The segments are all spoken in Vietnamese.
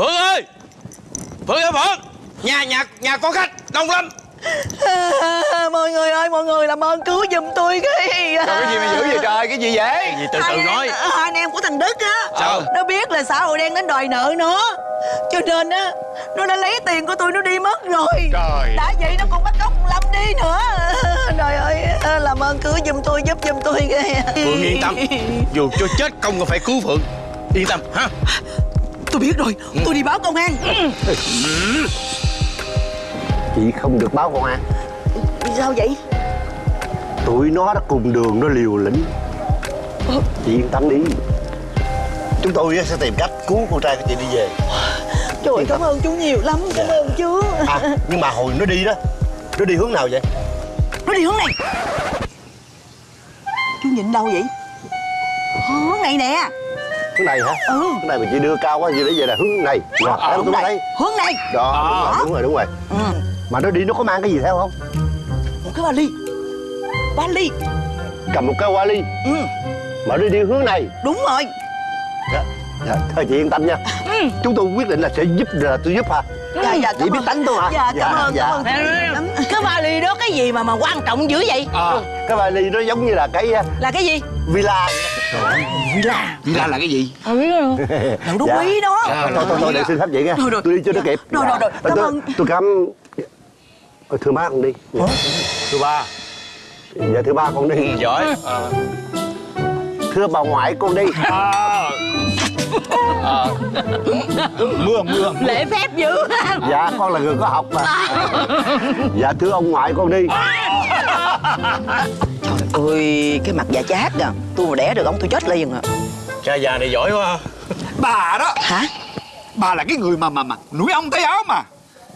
Phượng ơi! Phượng ơi Phượng! Nhà nhà nhà có khách đông lắm. À, mọi người ơi mọi người làm ơn cứu giùm tôi cái Trời, cái gì mà dữ vậy trời cái gì vậy? Gì từ hai từ anh- nói. hai anh em của thằng Đức á. Sao? Nó biết là xã hội đen đến đòi nợ nó. Cho nên á Nó đã lấy tiền của tôi nó đi mất rồi. Trời. Đã vậy nó còn bắt cóc Lâm đi nữa. Trời ơi Làm ơn cứu giùm tôi giúp giùm tôi. Cái Phượng yên tâm. Dù cho chết công còn phải cứu Phượng. Yên tâm ha Tôi biết rồi. Tôi đi báo công an. Chị không được báo công an. Sao vậy? Tụi nó đã cùng đường nó liều lĩnh. Chị yên tâm đi. Chúng tôi sẽ tìm cách cứu con trai của chị đi về. Trời ơi, cảm ơn chú nhiều lắm Cảm ơn chú. À nhưng mà hồi nó đi đó Nó đi hướng nào vậy? Nó đi hướng này. Chú nhìn đâu vậy? Hướng này nè Hướng này hả? Ừ. Hướng này mà chị đưa cao quá gì để vậy là hướng này. Rồi em Hướng tôi này. Hướng này. Đó đúng rồi đúng rồi đúng rồi. Ừ. Mà nó đi nó có mang cái gì theo không? Một cái vali. Vali. Cầm một cái vali. Ừ. Mà nó đi hướng này. Đúng rồi. Dạ. Dạ, thôi chị yên tâm nha. Chúng tôi quyết định là sẽ giúp là tôi giúp hả Dạ dạ Chị cảm biết ơn. tánh tôi hả? Dạ cảm ơn dạ. cảm ơn. Chú lắm Cái vali đó cái gì mà mà quan trọng dữ vậy? À, Cái vali nó giống như là cái uh, Là cái gì? villa. Villa. Villa là cái gì? Đậu đú Dạ. quý đó thôi thôi thôi để xin phép vậy nha. Tôi đi cho nó kịp. Rồi, rồi, rồi. Cảm tôi, ơn. tôi cảm Ờ, thưa má con đi. Thứ ba. Dạ thưa ba con đi. Giỏi. Thưa bà ngoại con đi à, à, mưa mưa. Lễ phép dữ dạ con là người có học mà. Dạ thưa ông ngoại con đi. Ôi cái mặt già chát kìa. Tôi mà đẻ được ông tôi chết liền à Cha già này giỏi quá. Bà đó. Hả? Bà là cái người mà mà mà núi ong tay áo mà.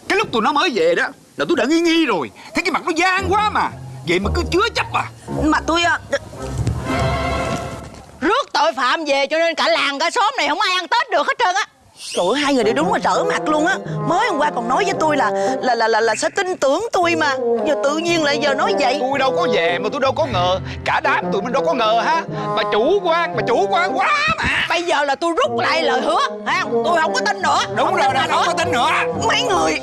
Cái lúc tụi nó mới về đó là tôi đã nghi nghi rồi. Thấy cái mặt nó gian quá mà. Vậy mà cứ chứa chấp à. Mà tôi à, Rước tội phạm về cho nên cả làng cả xóm này không ai ăn Tết được hết trơn á. Trời ơi, hai người đều đúng là trở mặt luôn á. Mới hôm qua còn nói với tôi là là là là, là sẽ tin tưởng tôi mà. Giờ tự nhiên lại giờ nói vậy. Tôi đâu có về mà tôi đâu có ngờ. Cả đám tụi mình đâu có ngờ ha. Bà chủ quan bà chủ quan quá mà. Bây giờ là tôi rút lại lời hứa không? Tôi không có tin nữa. Đúng không rồi bà không có tin nữa. Mấy người.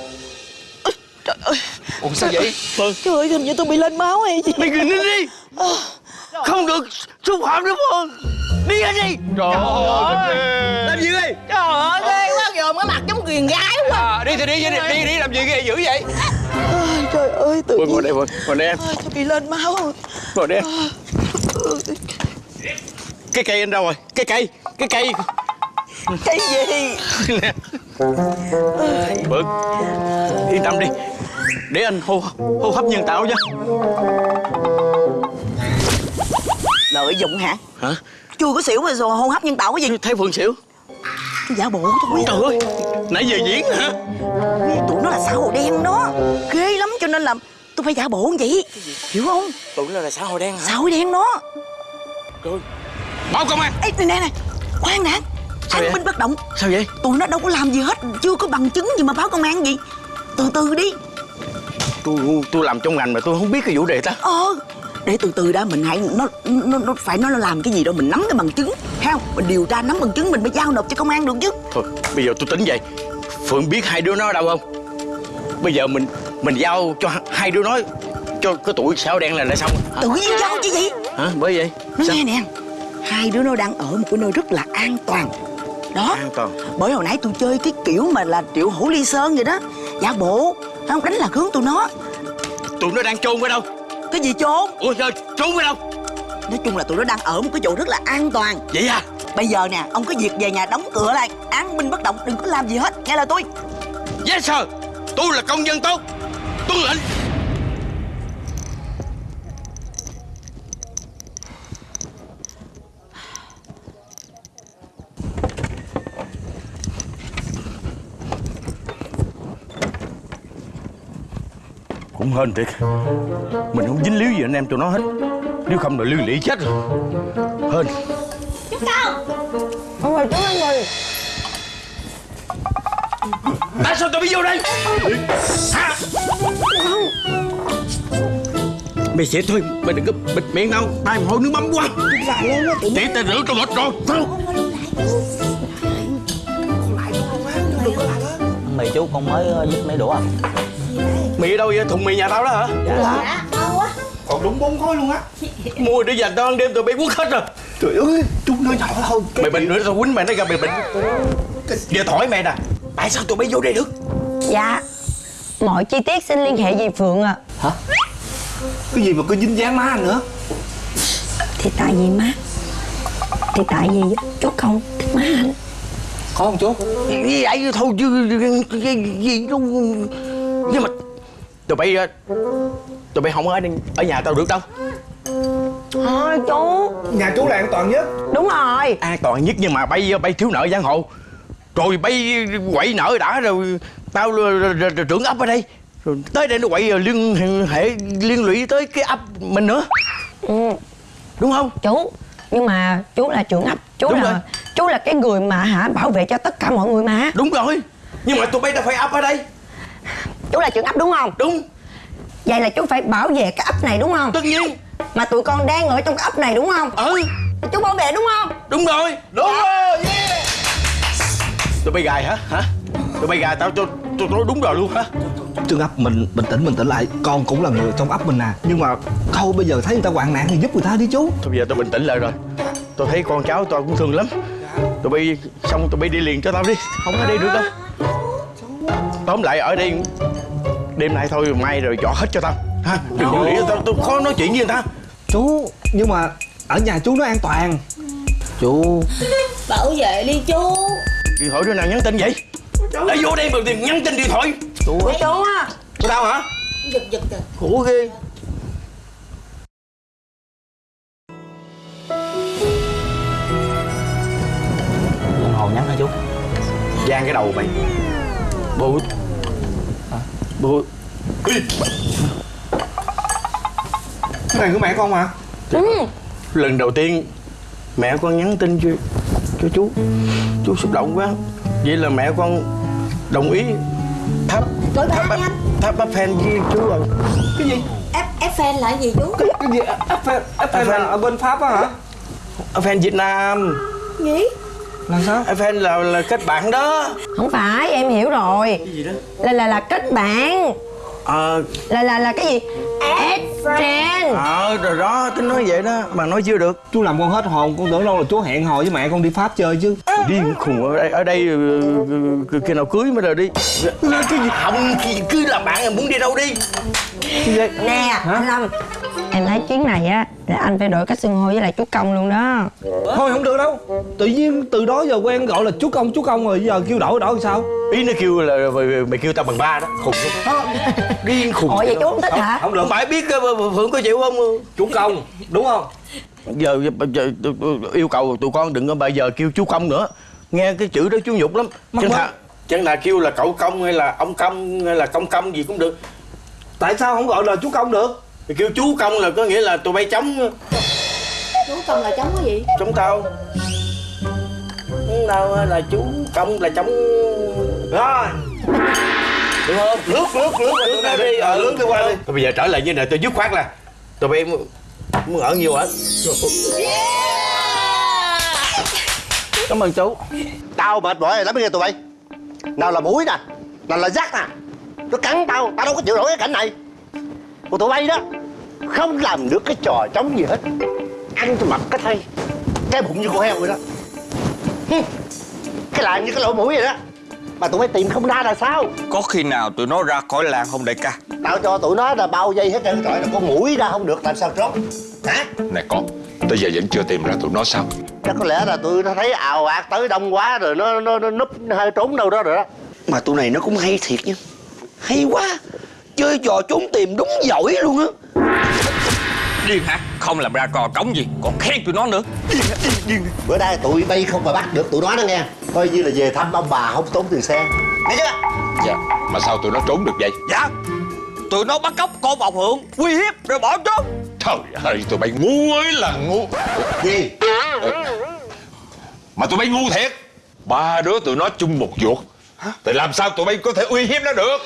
Trời ơi. Ủa sao vậy? Trời ơi hình như tôi bị lên máu hay gì? Mày nhìn đi đi Không được xúc phạm nữa Phượng Đi ra đi. Trời ơi Làm gì đi Trời ơi ghê quá dòm cái mặt giống quyền gái quá. À, đi thì đi đi đi, đi làm gì ghê dữ vậy? Ôi, Trời ơi tự Phượng ngồi nhiên. đây Ngồi đây em. Ôi, Tôi bị lên máu? Ngồi đây em. Cái cây anh đâu rồi? Cái cây Cái cây. Cái gì? Nè Phượng Yên tâm đi. Để anh hô hô hấp nhân tạo cho Lợi dụng hả? Hả? Chưa có xỉu mà rồi hô hấp nhân tạo cái gì? Thấy Phượng xỉu? Giả bộ thôi Trời ơi Nãy giờ diễn hả? Tụi nó là xã hội đen đó. Ghê lắm cho nên là tôi phải giả bộ như vậy. Hiểu không? Tụi nó là xã hội đen hả? Xã hội đen đó. Báo công an. Ê nè nè nè Khoan đã. Sao An vậy? binh bất động. Sao vậy? Tụi nó đâu có làm gì hết Chưa có bằng chứng gì mà báo công an gì. Từ từ đi. Tôi tôi làm trong ngành mà tôi không biết cái vụ đề ta. Ờ Để từ từ đã mình hãy nó nó, nó phải nó làm cái gì đâu Mình nắm cái bằng chứng. Không? Mình điều tra nắm bằng chứng mình mới giao nộp cho công an được chứ. Thôi bây giờ tôi tính vậy. Phượng biết hai đứa nó ở đâu không? Bây giờ mình mình giao cho hai đứa nó Cho cái tuổi sao đen là là xong hả? Tự nhiên giao chứ gì? Hả? Bởi vậy? Nó Sao? nghe nè. Hai đứa nó đang ở một cái nơi rất là an toàn. Đó. An toàn. Bởi hồi nãy tôi chơi cái kiểu mà là triệu hổ ly sơn vậy đó. Giả bộ. Không? Đánh lạc hướng tụi nó. Tụi nó đang chôn ở đâu Cái gì trốn? Ủa trời trốn ở đâu? Nói chung là tụi nó đang ở một cái chỗ rất là an toàn. Vậy à? Bây giờ nè Ông có việc về nhà đóng cửa lại. Án binh bất động Đừng có làm gì hết. Nghe lời tôi. Yes sir. Tôi là công dân tốt. Tuân lệnh cũng hên thiệt mình không dính líu gì anh em tụi nó hết. Nếu không là liên lụy chết rồi. Hên. Tại sao tao biết vô đây? Hả? Mày sẽ thôi mày đừng có bịt miệng đâu tay mày hôi nước mắm quá. Để tao rửa cho mệt rồi. Chú con mới ờ, dứt mấy đũa à mì ở đâu vậy? Thùng mì nhà tao đó hả? Dạ. Ngon quá Còn đúng bốn khối luôn á. Mua để dành tao ăn đêm tụi bay quất hết rồi. Trời ơi Chút nói nhỏ thôi mày bệnh nữa tao quýnh mày nó ra mày bệnh. Giờ hỏi mày nè. Tại sao tụi bay vô đây được? Dạ Mọi chi tiết xin liên hệ về Phượng ạ. Cái gì mà cứ dính dáng má anh nữa Thì tại vì má Thì tại vì chú không thích má anh. Có không chú vậy? Thôi chứ gì đâu nhưng mà tụi bay ờ, tụi bay không ở ở nhà tao được đâu. Thôi chú. Nhà chú là an toàn nhất. Đúng rồi. An toàn nhất nhưng mà bay bay thiếu nợ giang hồ. Rồi bay quậy nợ đã rồi tao trưởng ấp ở đây. Rồi tới đây nó quậy rồi liên hệ liên lụy tới cái ấp mình nữa. Ừ, đúng không? Chú Nhưng mà chú là trưởng ấp. Chú Đúng là rồi. chú là cái người mà hả bảo vệ cho tất cả mọi người mà. Đúng rồi. Nhưng mà tụi bay đâu phải ấp ở đây Chú là trưởng ấp đúng không? Đúng. Vậy là chú phải bảo vệ cái ấp này đúng không? Tất nhiên. Mà tụi con đang ở trong cái ấp này đúng không? Ừ. Chú bảo vệ đúng không? Đúng rồi. Đúng rồi yeah. tụi bay gài hả? Hả? Tụi bay gài tao cho tôi nói đúng rồi luôn hả? Trương ấp mình bình tĩnh bình tĩnh lại. Con cũng là người trong ấp mình nè Nhưng mà thôi bây giờ thấy người ta hoạn nạn thì giúp người ta đi chú. Thôi bây giờ tôi bình tĩnh lại rồi. Tôi thấy con cháu tôi cũng thương lắm. Tụi bay xong tụi bay đi liền cho tao đi. Không ở đây được đâu. Tóm lại ở đây đêm nay thôi mai rồi dọn hết cho tao. Ha đừng có nghĩ tao tôi khó nói chuyện với người ta. Chú Nhưng mà ở nhà chú nó an toàn. Chú. Bảo vệ đi chú. Điện thoại đứa nào nhắn tin vậy? Đã vô đây mà tìm nhắn tin điện thoại. Chú á. Của tao hả? Giật giật giật. Khổ ghê. Đồng hồ nhắn hả chú? Giang cái đầu mày bố. Cái này của mẹ con mà. Lần đầu tiên mẹ con nhắn tin cho cho chú. Chú xúc động quá. Vậy là mẹ con đồng ý thắp Rồi ba thắp bắp fan với chú rồi Cái gì? F, F là gì chú? Cái gì? F F là ở bên Pháp á hả? fan Việt Nam. Nhí Là sao? fan là là kết bạn đó. Không phải em hiểu rồi. Cái gì đó? Là là là kết bạn. Ờ Là là là cái gì? Add friend. Ờ rồi đó tính nói vậy đó mà nói chưa được. Chú làm con hết hồn Con tưởng đâu là chú hẹn hò với mẹ con đi Pháp chơi chứ. Điên khùng ở đây ở đây ừ, ừ, khi nào cưới mới rồi đi. Cái gì? Không thì cứ làm bạn em muốn đi đâu đi? Nè anh Lâm Em thấy chuyến này á Là anh phải đổi cách xưng hô với lại chú Công luôn đó. Thôi không được đâu. Tự nhiên từ đó giờ quen gọi là chú công chú công rồi Giờ kêu đổi đổi làm sao? Ý nó kêu là mày, mày kêu tao bằng ba đó khùng không điên khùng Ủa vậy chú không thích hả? Không được. Phải biết uh, phượng có chịu không? Chú công Đúng không? giờ, giờ yêu cầu tụi con đừng có bao giờ kêu chú công nữa. Nghe cái chữ đó chú nhục lắm. Chẳng thà chẳng thà kêu là cậu công hay là ông công hay là công công gì cũng được. Tại sao không gọi là chú công được? Thì kêu chú công là có nghĩa là tụi bay chống Chú công là chống cái gì? Chống tao. Chống tao là chú công là chống Rồi. Được không? Lướt lướt lướt lướt ra đi. Ờ lướt đi qua đi. Bây giờ trở lại như này tôi dứt khoát là tụi bay muốn, ở nhiều ở cảm ơn chú. Tao mệt mỏi rồi lắm nghe tụi bay. Nào là mũi nè Nào là rác nè. Nó cắn tao Tao đâu có chịu nổi cái cảnh này Còn tụi bay đó. Không làm được cái trò trống gì hết. Ăn cho mặt cái thay Cái bụng như con heo vậy đó. Cái làng như cái lỗ mũi vậy đó. Mà tụi bay tìm không ra là sao? Có khi nào tụi nó ra khỏi làng không đại ca? Tao cho tụi nó là bao dây hết trơn trời là con mũi ra không được làm sao trốn? Hả? Này con Tới giờ vẫn chưa tìm ra tụi nó sao? Chắc có lẽ là tụi nó thấy ào ạt tới đông quá rồi nó nó, nó núp hơi trốn đâu đó rồi đó. Mà tụi này nó cũng hay thiệt nha. Hay quá chơi trò trốn tìm đúng giỏi luôn á. Điên hả? Không làm ra trò trống gì Còn khen tụi nó nữa. Bữa nay tụi bay không mà bắt được tụi nó đó nghe. Coi như là về thăm ông bà không tốn tiền xe. Thấy chưa? Dạ Mà sao tụi nó trốn được vậy? Dạ Tụi nó bắt cóc con bọc hưởng Uy hiếp rồi bỏ trốn. Trời ơi tụi bay ngu ơi là ngu. Gì? Mà tụi bay ngu thiệt. Ba đứa tụi nó chung một ruột. Thì làm sao tụi bay có thể uy hiếp nó được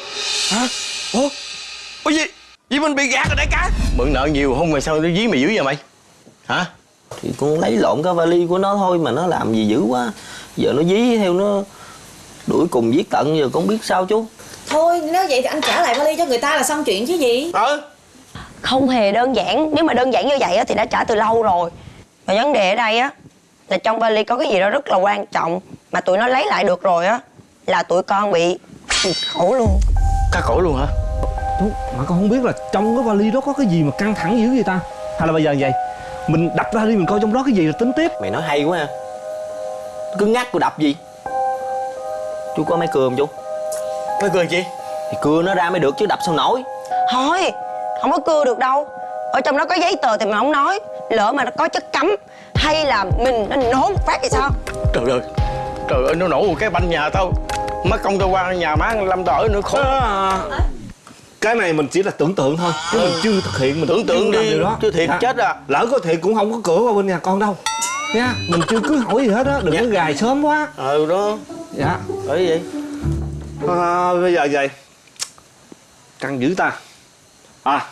ủa? Ủa gì? Gì mình bị gạt rồi đại ca? Mượn nợ nhiều không mà sao nó dí mày dữ vậy mày. Hả? Thì con lấy lộn cái vali của nó thôi mà nó làm gì dữ quá. Giờ nó dí theo nó Đuổi cùng giết tận giờ con biết sao chú? Thôi nếu vậy thì anh trả lại vali cho người ta là xong chuyện chứ gì. Ờ. Không hề đơn giản. Nếu mà đơn giản như vậy á, thì đã trả từ lâu rồi. Và vấn đề ở đây á Là trong vali có cái gì đó rất là quan trọng Mà tụi nó lấy lại được rồi á Là tụi con bị khổ luôn. Cá cổ luôn hả Chú, mà con không biết là trong cái vali đó có cái gì mà căng thẳng dữ vậy ta? Hay là bây giờ vậy? Mình đập ra đi mình coi trong đó cái gì rồi tính tiếp. Mày nói hay quá ha. Cứ ngắt cô đập gì? Chú có máy cưa không chú. Mấy cười chị Thì cưa nó ra mới được chứ đập sao nổi. Thôi Không có cưa được đâu. Ở trong đó có giấy tờ thì mình không nói. Lỡ mà nó có chất cấm Hay là mình nó nổ một phát thì sao? Trời ơi Trời ơi nó nổ một cái banh nhà tao. Má công tao qua nhà má Lâm tao ở nữa khổ. À, Cái này mình chỉ là tưởng tượng thôi Chứ mình chưa thực hiện mình Tưởng tượng chưa đi, điều đó. chứ thiệt Dạ. chết à. Lỡ có thiệt cũng không có cửa qua bên nhà con đâu. Nha mình chưa cưới hỏi gì hết á đừng có gài sớm quá. Ừ đó. Dạ. Bởi vậy. À, bây giờ vậy. Căng dữ ta. À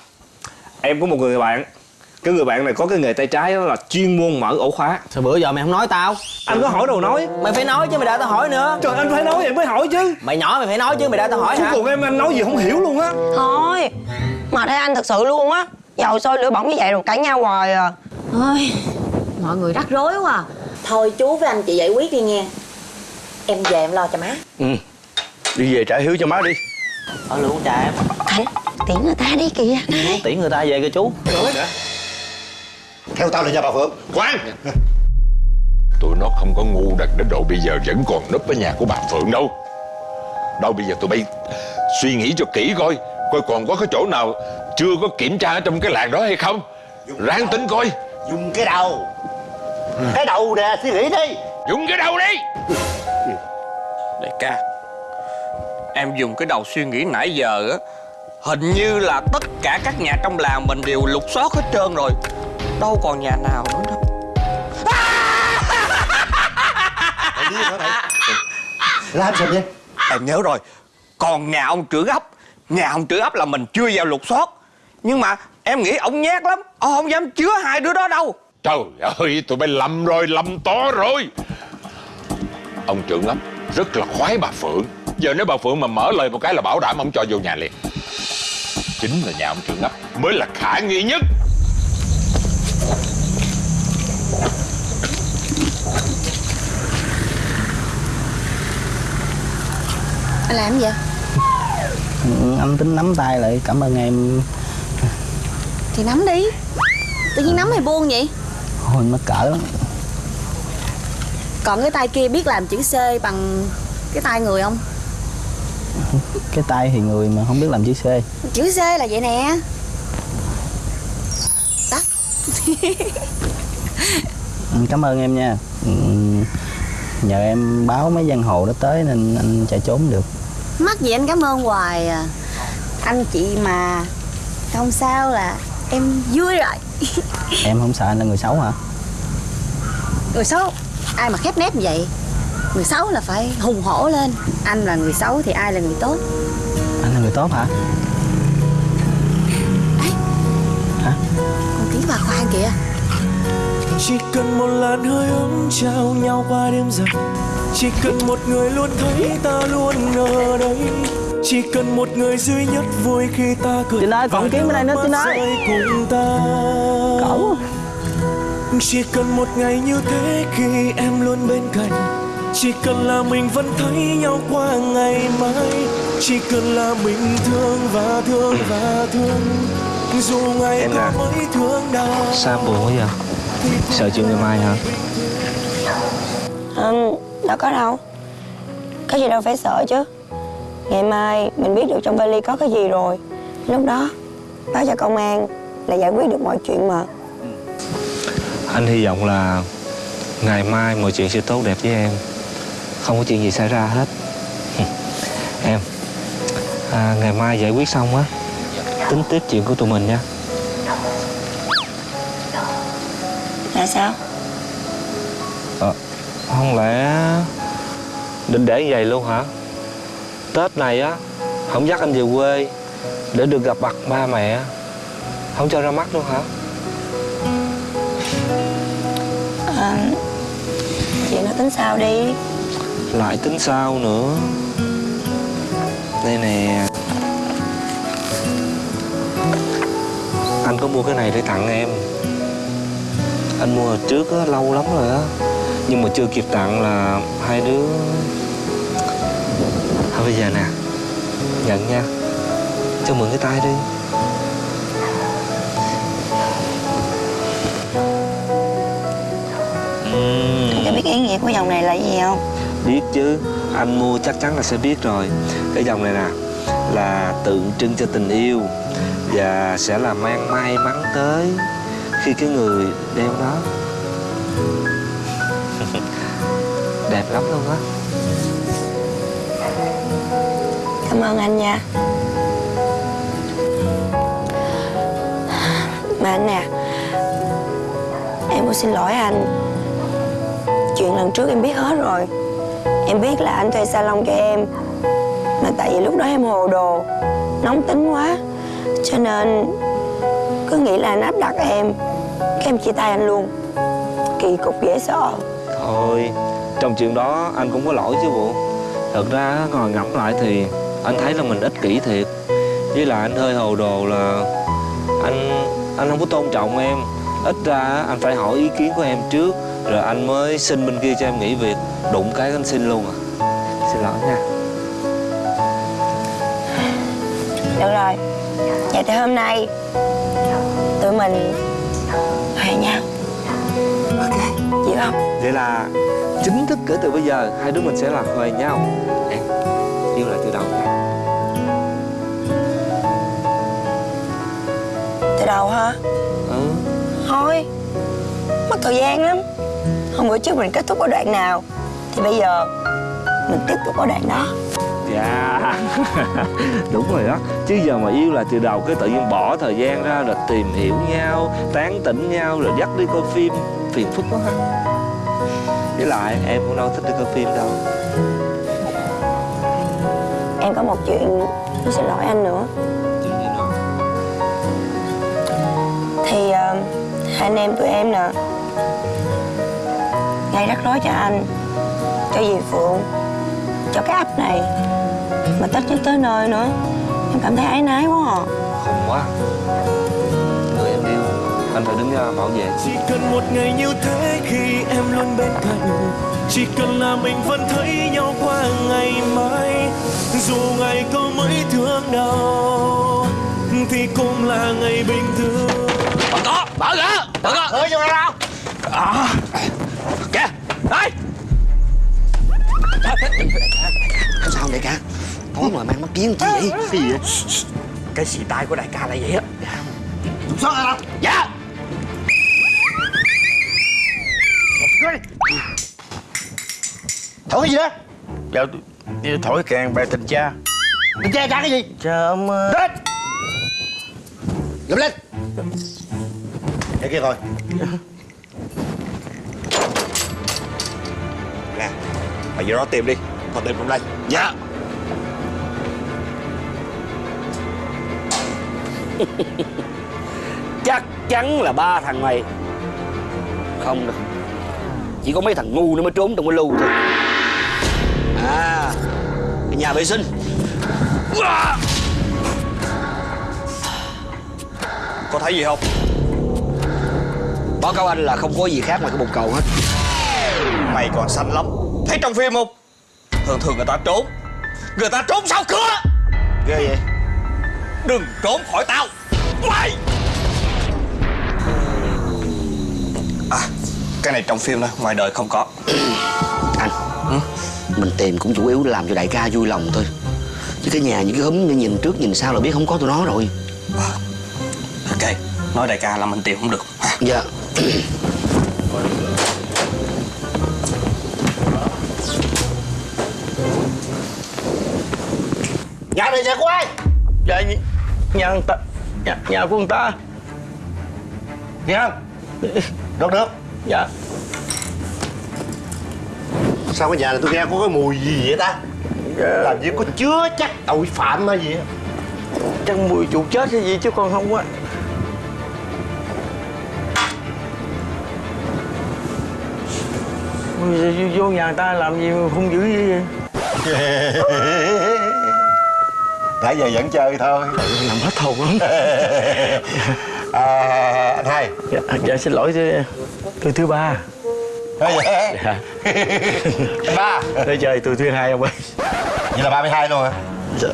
em có một người bạn cái người bạn này có cái nghề tay trái đó là chuyên môn mở ổ khóa. Sao bữa giờ mày không nói tao? Anh có hỏi đâu nói. Mày phải nói chứ mày đã tao hỏi nữa. Trời anh phải nói vậy mới hỏi chứ. Mày nhỏ mày phải nói chứ mày đã tao hỏi hả? còn em anh nói gì không hiểu luôn á. Thôi Mà thấy anh thật sự luôn á. Dầu sôi lửa bỏng như vậy rồi cãi nhau hoài à. Ôi Mọi người rắc rối quá à. Thôi chú với anh chị giải quyết đi nghe. Em về em lo cho má. Ừ Đi về trả hiếu cho má đi. Ở luôn cha em. Tiễn người ta đi kìa. Tiễn người ta về kìa chú Theo tao là nhà bà Phượng. Khoan Tụi nó không có ngu đần đến độ bây giờ vẫn còn núp ở nhà của bà Phượng đâu. Đâu bây giờ tụi bay suy nghĩ cho kỹ coi Coi còn có cái chỗ nào chưa có kiểm tra ở trong cái làng đó hay không. Ráng tính coi. Dùng cái đầu. Cái đầu nè suy nghĩ đi. Dùng cái đầu đi. Đại ca Em dùng cái đầu suy nghĩ nãy giờ á Hình như là tất cả các nhà trong làng mình đều lục soát hết trơn rồi Đâu còn nhà nào nữa đâu. Mày điên hả mày Làm sao vậy? Em nhớ rồi. Còn nhà ông trưởng ấp. Nhà ông trưởng ấp là mình chưa vào lục soát. Nhưng mà em nghĩ ông nhát lắm. Ông không dám chứa hai đứa đó đâu. Trời ơi tụi bay lầm rồi lầm to rồi. Ông trưởng ấp rất là khoái bà Phượng. Giờ nếu bà Phượng mà mở lời một cái là bảo đảm ông cho vô nhà liền. Chính là nhà ông trưởng ấp mới là khả nghi nhất Anh làm gì? Vậy Anh tính nắm tay lại cảm ơn em. Thì nắm đi. Tự nhiên nắm mày buông vậy? Thôi mắc cỡ lắm. Còn cái tay kia biết làm chữ C bằng cái tay người không? Cái tay thì người mà không biết làm chữ C. Chữ C là vậy nè. Đó. Ừ, Cảm ơn em nha. Ừ, Nhờ em báo mấy giang hồ đó tới nên anh chạy trốn được Mắc gì anh cảm ơn hoài à. Anh chị mà Không sao là em vui rồi. Em không sợ anh là người xấu hả? Người xấu? Ai mà khép nép như vậy? Người xấu là phải hùng hổ lên. Anh là người xấu thì ai là người tốt? Anh là người tốt hả? Con kiến bà khoan kìa. Chỉ cần một làn hơi ấm trao nhau qua đêm dài Chỉ cần một người luôn thấy ta luôn ở đây Chỉ cần một người duy nhất vui khi ta cười Trinh ơi, còn kiếm bên đây nữa, ơi. rơi cùng ta Cậu Chỉ cần một ngày như thế khi em luôn bên cạnh Chỉ cần là mình vẫn thấy nhau qua ngày mai Chỉ cần là mình thương và thương và thương Dù ngày Em có à. mấy thương đau Sao buồn quá vậy? Sợ chuyện ngày mai hả? Ừ, đâu có đâu. Có gì đâu phải sợ chứ. Ngày mai mình biết được trong vali có cái gì rồi. Lúc đó báo cho công an là giải quyết được mọi chuyện mà. Anh hy vọng là ngày mai mọi chuyện sẽ tốt đẹp với em. Không có chuyện gì xảy ra hết. Em à, Ngày mai giải quyết xong á Tính tiếp chuyện của tụi mình nha. Là sao? Ờ, Không lẽ Định để như vậy luôn hả? Tết này á Không dắt anh về quê Để được gặp mặt ba mẹ Không cho ra mắt luôn hả? À, chuyện đó tính sao đi? Lại tính sao nữa? Đây nè. Anh có mua cái này để tặng em. Anh mua hồi trước á, lâu lắm rồi á Nhưng mà chưa kịp tặng là hai đứa Thôi bây giờ nè Nhận nha Cho mượn cái tay đi Ừm. Cho biết ý nghĩa của dòng này là gì không? Biết chứ Anh mua chắc chắn là sẽ biết rồi Cái dòng này nè Là tượng trưng cho tình yêu Và sẽ là mang may mắn tới Khi cái người đeo đó Đẹp lắm luôn á. Cảm ơn anh nha. Mà anh nè Em muốn xin lỗi anh. Chuyện lần trước em biết hết rồi. Em biết là anh thuê salon cho em Mà tại vì lúc đó em hồ đồ Nóng tính quá. Cho nên Cứ nghĩ là anh áp đặt em Cái em chia tay anh luôn. Kỳ cục dễ sợ. Thôi Trong chuyện đó anh cũng có lỗi chứ bộ Thật ra ngồi ngẫm lại thì Anh thấy là mình ích kỷ thiệt. Với lại anh hơi hồ đồ là Anh anh không có tôn trọng em. Ít ra anh phải hỏi ý kiến của em trước Rồi anh mới xin bên kia cho em nghỉ việc. Đụng cái anh xin luôn à. Xin lỗi nha. Được rồi. Vậy thì hôm nay Tụi mình Hẹn nhau Ok Chịu không? Vậy là chính thức kể từ bây giờ Hai đứa mình sẽ là huề nhau. Em yêu lại từ đầu. Nha Từ đầu hả? Ừ. Thôi Mất thời gian lắm. Hôm bữa trước mình kết thúc ở đoạn nào. Thì bây giờ Mình tiếp tục ở đoạn đó. Dạ. Đúng rồi đó. Chứ giờ mà yêu là từ đầu cái tự nhiên bỏ thời gian ra Rồi tìm hiểu nhau Tán tỉnh nhau Rồi dắt đi coi phim Phiền phức quá ha Với lại em cũng đâu thích đi coi phim đâu. Em có một chuyện Muốn xin lỗi anh nữa. Thì ờ, Hai anh em tụi em nè Gây rắc rối cho anh Cho dì Phượng Cho cái ấp này Mà Tết nhất tới nơi nữa. Em cảm thấy áy náy quá à. Không quá Anh phải đứng ra bảo vệ. Chỉ cần một ngày như thế khi em luôn bên cạnh. Chỉ cần là mình vẫn thấy nhau qua ngày mai. Dù ngày có mấy thương đau Thì cũng là ngày bình thường. Mở có Mở ra Mở ra Hỡi vô đâu À Kìa Đây. Sao đại ca Tối mà mang mắt kiến chi vậy? Cái gì? Vậy Cái xì tai của đại ca là vậy á xuất ra đâu Dạ Thổi cái gì đó? Dạ thổi càng bài tình cha. Đừng che cha cái gì? Cha ông Lên Dùm lên. Để kia coi. Nè Mày vô đó tìm đi. Còn tìm trong đây. Dạ. Chắc chắn là ba thằng mày. Không đâu chỉ có mấy thằng ngu nó mới trốn trong cái lưu thôi. À cái nhà vệ sinh. Có thấy gì không? Báo cáo anh là không có gì khác ngoài cái bồn cầu hết. Mày còn xanh lắm. Thấy trong phim không? Thường thường người ta trốn. Người ta trốn sau cửa. Ghê vậy. Đừng trốn khỏi tao. Mày À. Cái này trong phim thôi Ngoài đời không có. Anh mình tìm cũng chủ yếu làm cho đại ca vui lòng thôi. Chứ cái nhà những cái húm nhìn trước nhìn sau là biết không có tụi nó rồi. Ok. Nói đại ca là mình tìm không được. Dạ. Nhà này nhà của ai? Dạ nhà, nhà người ta. Nhà, nhà của người ta. Nghe không Được được Dạ. Sao cái nhà này tôi nghe có cái mùi gì vậy ta? Làm như có chứa chắc tội phạm hay gì á. Chắc mùi chuột chết hay gì chứ con không á. Vô nhà người ta làm gì mà hung dữ vậy? Nãy giờ vẫn chơi thôi. Làm hết hồn lắm à, anh hai dạ, dạ xin lỗi tôi, thứ ba. Vậy dạ. Ba. Tôi chơi tôi thứ hai ông ơi. Vậy là 32 luôn hả? Dạ.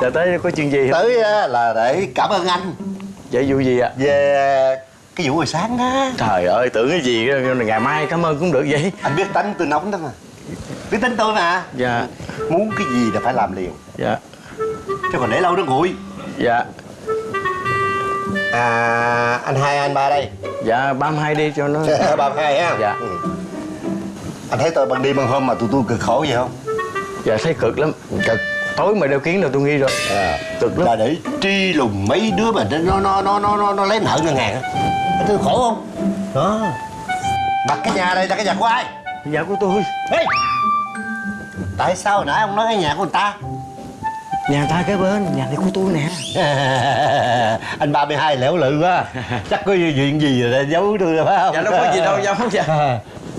Dạ tới có chuyện gì? Không tới á, là để cảm ơn anh. Dạ vụ gì ạ? Về cái vụ hồi sáng đó. Trời ơi tưởng cái gì ngày mai cảm ơn cũng được vậy. Anh biết tánh tôi nóng đó mà. Biết tính tôi mà. Dạ. Muốn cái gì là phải làm liền. Dạ. Chứ còn để lâu nó nguội dạ à anh hai anh ba đây. Dạ 32 đi cho nó. Ba hai ha. Dạ. Ừ. anh thấy tôi ban đêm ban hôm mà tụi tôi cực khổ vậy không? Dạ thấy cực lắm. Cực. Tối mà đeo kiến là tôi nghi rồi. À, cực lắm. Là để tri lùng mấy đứa mà nó nó nó nó nó, nó lấy nợ ngân hàng thấy khổ không? Đó mặt cái nhà này là cái nhà của ai? Nhà của tôi. Ê! tại sao hồi nãy ông nói cái nhà của người ta nhà ta kế bên nhà này của tôi nè. Anh 32 lẻo lự quá. Chắc có chuyện gì rồi giấu tôi phải không? Dạ đâu có gì đâu dạ không dạ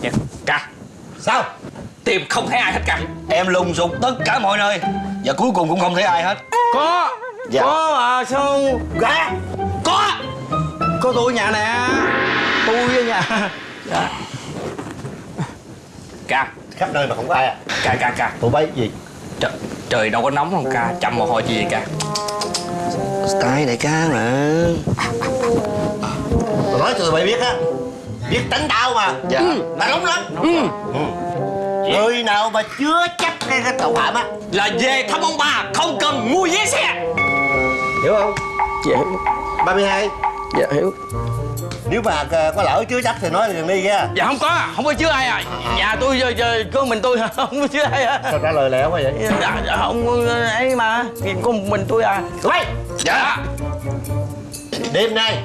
Dạ, Ca sao? Tìm không thấy ai hết cả. Em lùng sục tất cả mọi nơi. Và cuối cùng cũng không thấy ai hết. Có. Dạ. có à sao? Gà Có. Có tôi ở nhà nè. Tôi ở nhà. Dạ. Ca khắp nơi mà không có ai à? Ca ca ca tụi bay gì Trời, trời đâu có nóng không ca Chậm mồ hôi gì vậy ca? Style đại ca mà. Tôi nói cho tụi bay biết á biết tránh tao mà. Dạ. ừ, mà nóng lắm. Ừ. người nào mà chưa chắc cái, cái tội phạm á Là về thăm ông bà Không cần mua vé xe. Hiểu không? Dạ hiểu. 32 dạ hiểu nếu mà ờ, có lỡ chưa chắc thì nói liền đi nha. Dạ không có. Không có chứa ai à. Nhà tôi giờ, giờ có mình tôi không có chứa ai à sao trả lời lẻo quá vậy? Dạ, dạ không ấy mà. Có một mình tôi à. Tụi bay dạ. Đêm nay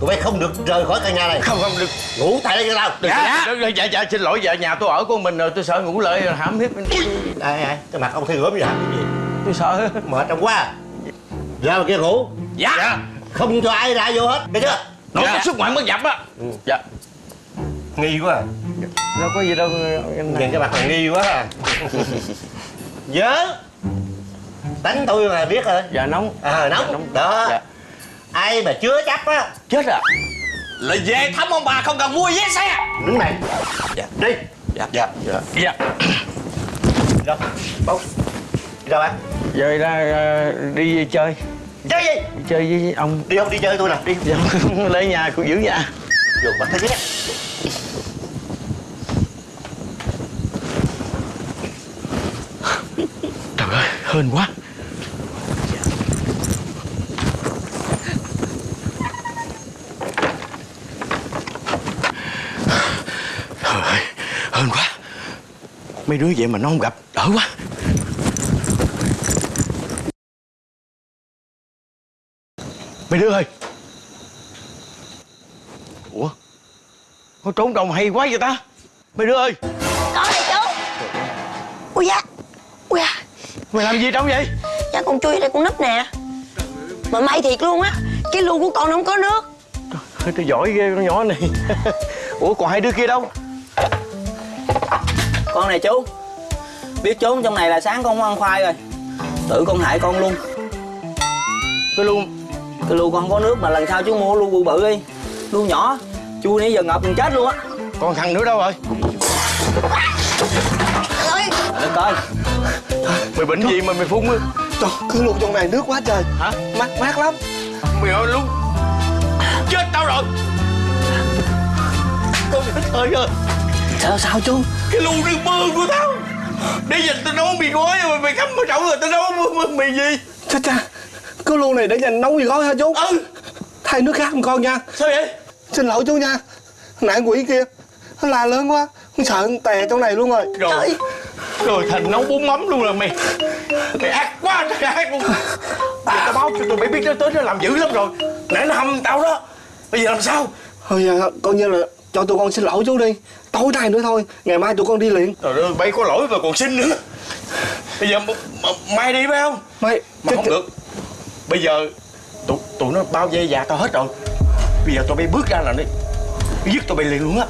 tụi bay không được rời khỏi căn nhà này. Không không được. Ngủ tại đây cho tao. Dạ. Dạ dạ, dạ xin lỗi dạ nhà tôi ở của mình rồi tôi sợ ngủ lợi hãm hiếp ai ai cái mặt ông thi gớm vậy hả? Cái gì? Tôi sợ. Mệt trong quá. Ra ngoài kia ngủ. Dạ, dạ. Không cho ai ra vô hết. Biết chưa nó Dạ. có sức mạnh mất dập á. Dạ. Nghi quá à. đâu có gì đâu nhìn cái mặt là nghi quá à. Nhớ. Đánh tôi mà biết rồi dạ nóng. À nóng. Đó. Dạ. Ai mà chưa chấp á. Chết à. Là về thăm ông bà không cần mua vé xe. Đứng này. Dạ. đi. Dạ. dạ. Dạ. Dạ đi đâu? Bóng đi đâu bạn? Giờ ra ờ, đi chơi chơi gì? Đi chơi với ông. Đi không đi chơi tôi nè đi dạ lấy nhà cũng giữ nhà dùng mặt thế nhé trời ơi hên quá. Trời ơi hên quá. Mấy đứa vậy mà nó không gặp đỡ quá mấy đứa ơi. Ủa? Nó trốn đồng hay quá vậy ta? Mấy đứa ơi. Có này chú Ui da Ui da. Mày làm gì trong vậy? Dạ con chui đây con nấp nè. Mà may thiệt luôn á Cái lu của con nó không có nước. Trời, tôi giỏi ghê con nhỏ này. Ủa còn hai đứa kia đâu? Con này chú Biết trốn trong này là sáng con không ăn khoai rồi. Tự con hại con luôn. Cái luôn Cái lu con không có nước mà lần sau chú mua lu bự bự đi. Lu nhỏ. Chú nãy giờ ngập gần chết luôn á. Còn thằng nữa đâu rồi? Để coi. Mày bệnh gì mà mày phun á? Trời cứ luôn trong này nước quá trời. Hả? Mát mát lắm. Mày ơi luôn chết tao rồi. Con hết hơi rồi Sao sao chú? Cái lu nước mưa của tao. Để giờ tao nấu mì gói mà mày khắm ở trong rồi tao nấu mì, mì gì? Chết cha Cái lu này để dành nấu gì gói hả chú? Ừ. Thay nước khác không con nha. Sao vậy? Xin lỗi chú nha. Nãy quỷ kia Nó la lớn quá. Con sợ con tè trong này luôn rồi. Rồi rồi thành nấu bún mắm luôn rồi mày. Mày ác quá trời ác luôn. Giờ tao báo cho tụi mày biết nó tới nó làm dữ lắm rồi. Nãy nó hâm tao đó. Bây giờ làm sao? Thôi giờ coi như là cho tụi con xin lỗi chú đi. Tối nay nữa thôi Ngày mai tụi con đi liền. Trời ơi bay có lỗi mà còn xin nữa. Bây giờ mai đi phải không? Mày mà không được bây giờ tụi tụi nó bao vây dạ tao hết rồi. Bây giờ tụi bay bước ra là đi giết tụi bay liền luôn á.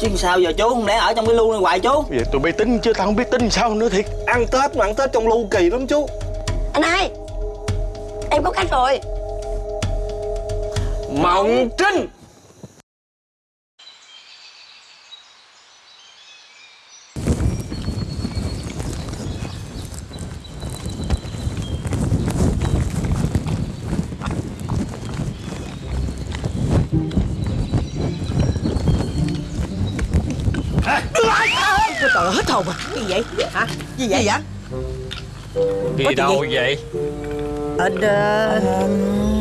Chứ sao giờ chú không lẽ ở trong cái lu này hoài chú? Vậy tụi bay tính chứ tao không biết tính sao nữa thiệt. Ăn Tết mà ăn Tết trong lu kỳ lắm chú. Anh hai Em có cách rồi. Mộng Trinh Trời ơi, hết hồn à Gì vậy? Hả? Gì vậy? Gì vậy? Đi Có đâu gì? vậy Ờ, đờ,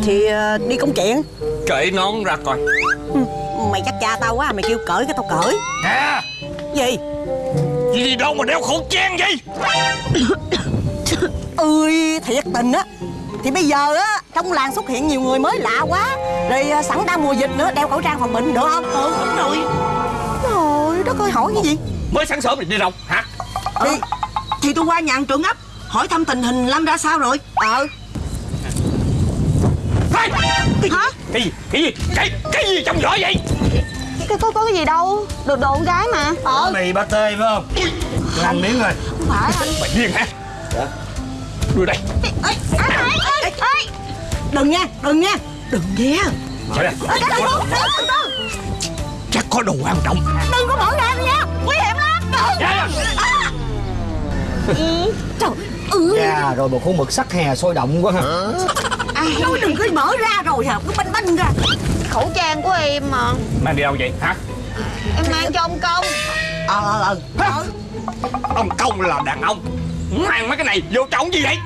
thì ờ, đi công chuyện Cởi nón ra coi Mày chắc cha tao quá, mày kêu cởi cái tao cởi Nè Gì? Gì đi đâu mà đeo khẩu trang vậy Ơi, thiệt tình á Thì bây giờ á, trong làng xuất hiện nhiều người mới lạ quá Rồi ờ, sẵn đang mùa dịch nữa, đeo khẩu trang phòng bệnh được không? Ừ, đúng rồi Trời đất ơi, hỏi cái gì? Mới sáng sớm thì đi đâu? Hả? Thì, thì tôi qua nhà hàng trưởng ấp Hỏi thăm tình hình Lâm ra sao rồi? Ờ. Hey! Hả? Cái gì? Cái gì? Cái, cái gì trong vỏ vậy? Có, có, có cái gì đâu Được đồ con gái mà. Ờ. Mì ba tê phải không? Tôi ăn miếng rồi. Không phải anh. Mày điên hả? Đưa đây. Ê, ê, ê, ê. Đừng nha, đừng nha Đừng Ê, cái từ Chắc có đồ quan trọng. Đừng có mở ra nha Nguy hiểm lắm À. Trời ừ. Dạ rồi một con mực sắc hè sôi động quá ha. À, Nói đừng có mở ra rồi hả? Cứ banh banh ra. Khẩu trang của em mà. Mang đi đâu vậy? Hả? Em mang cho ông công. Ờ ờ ờ. Ông công là đàn ông. Mang mấy cái này vô trọng gì vậy?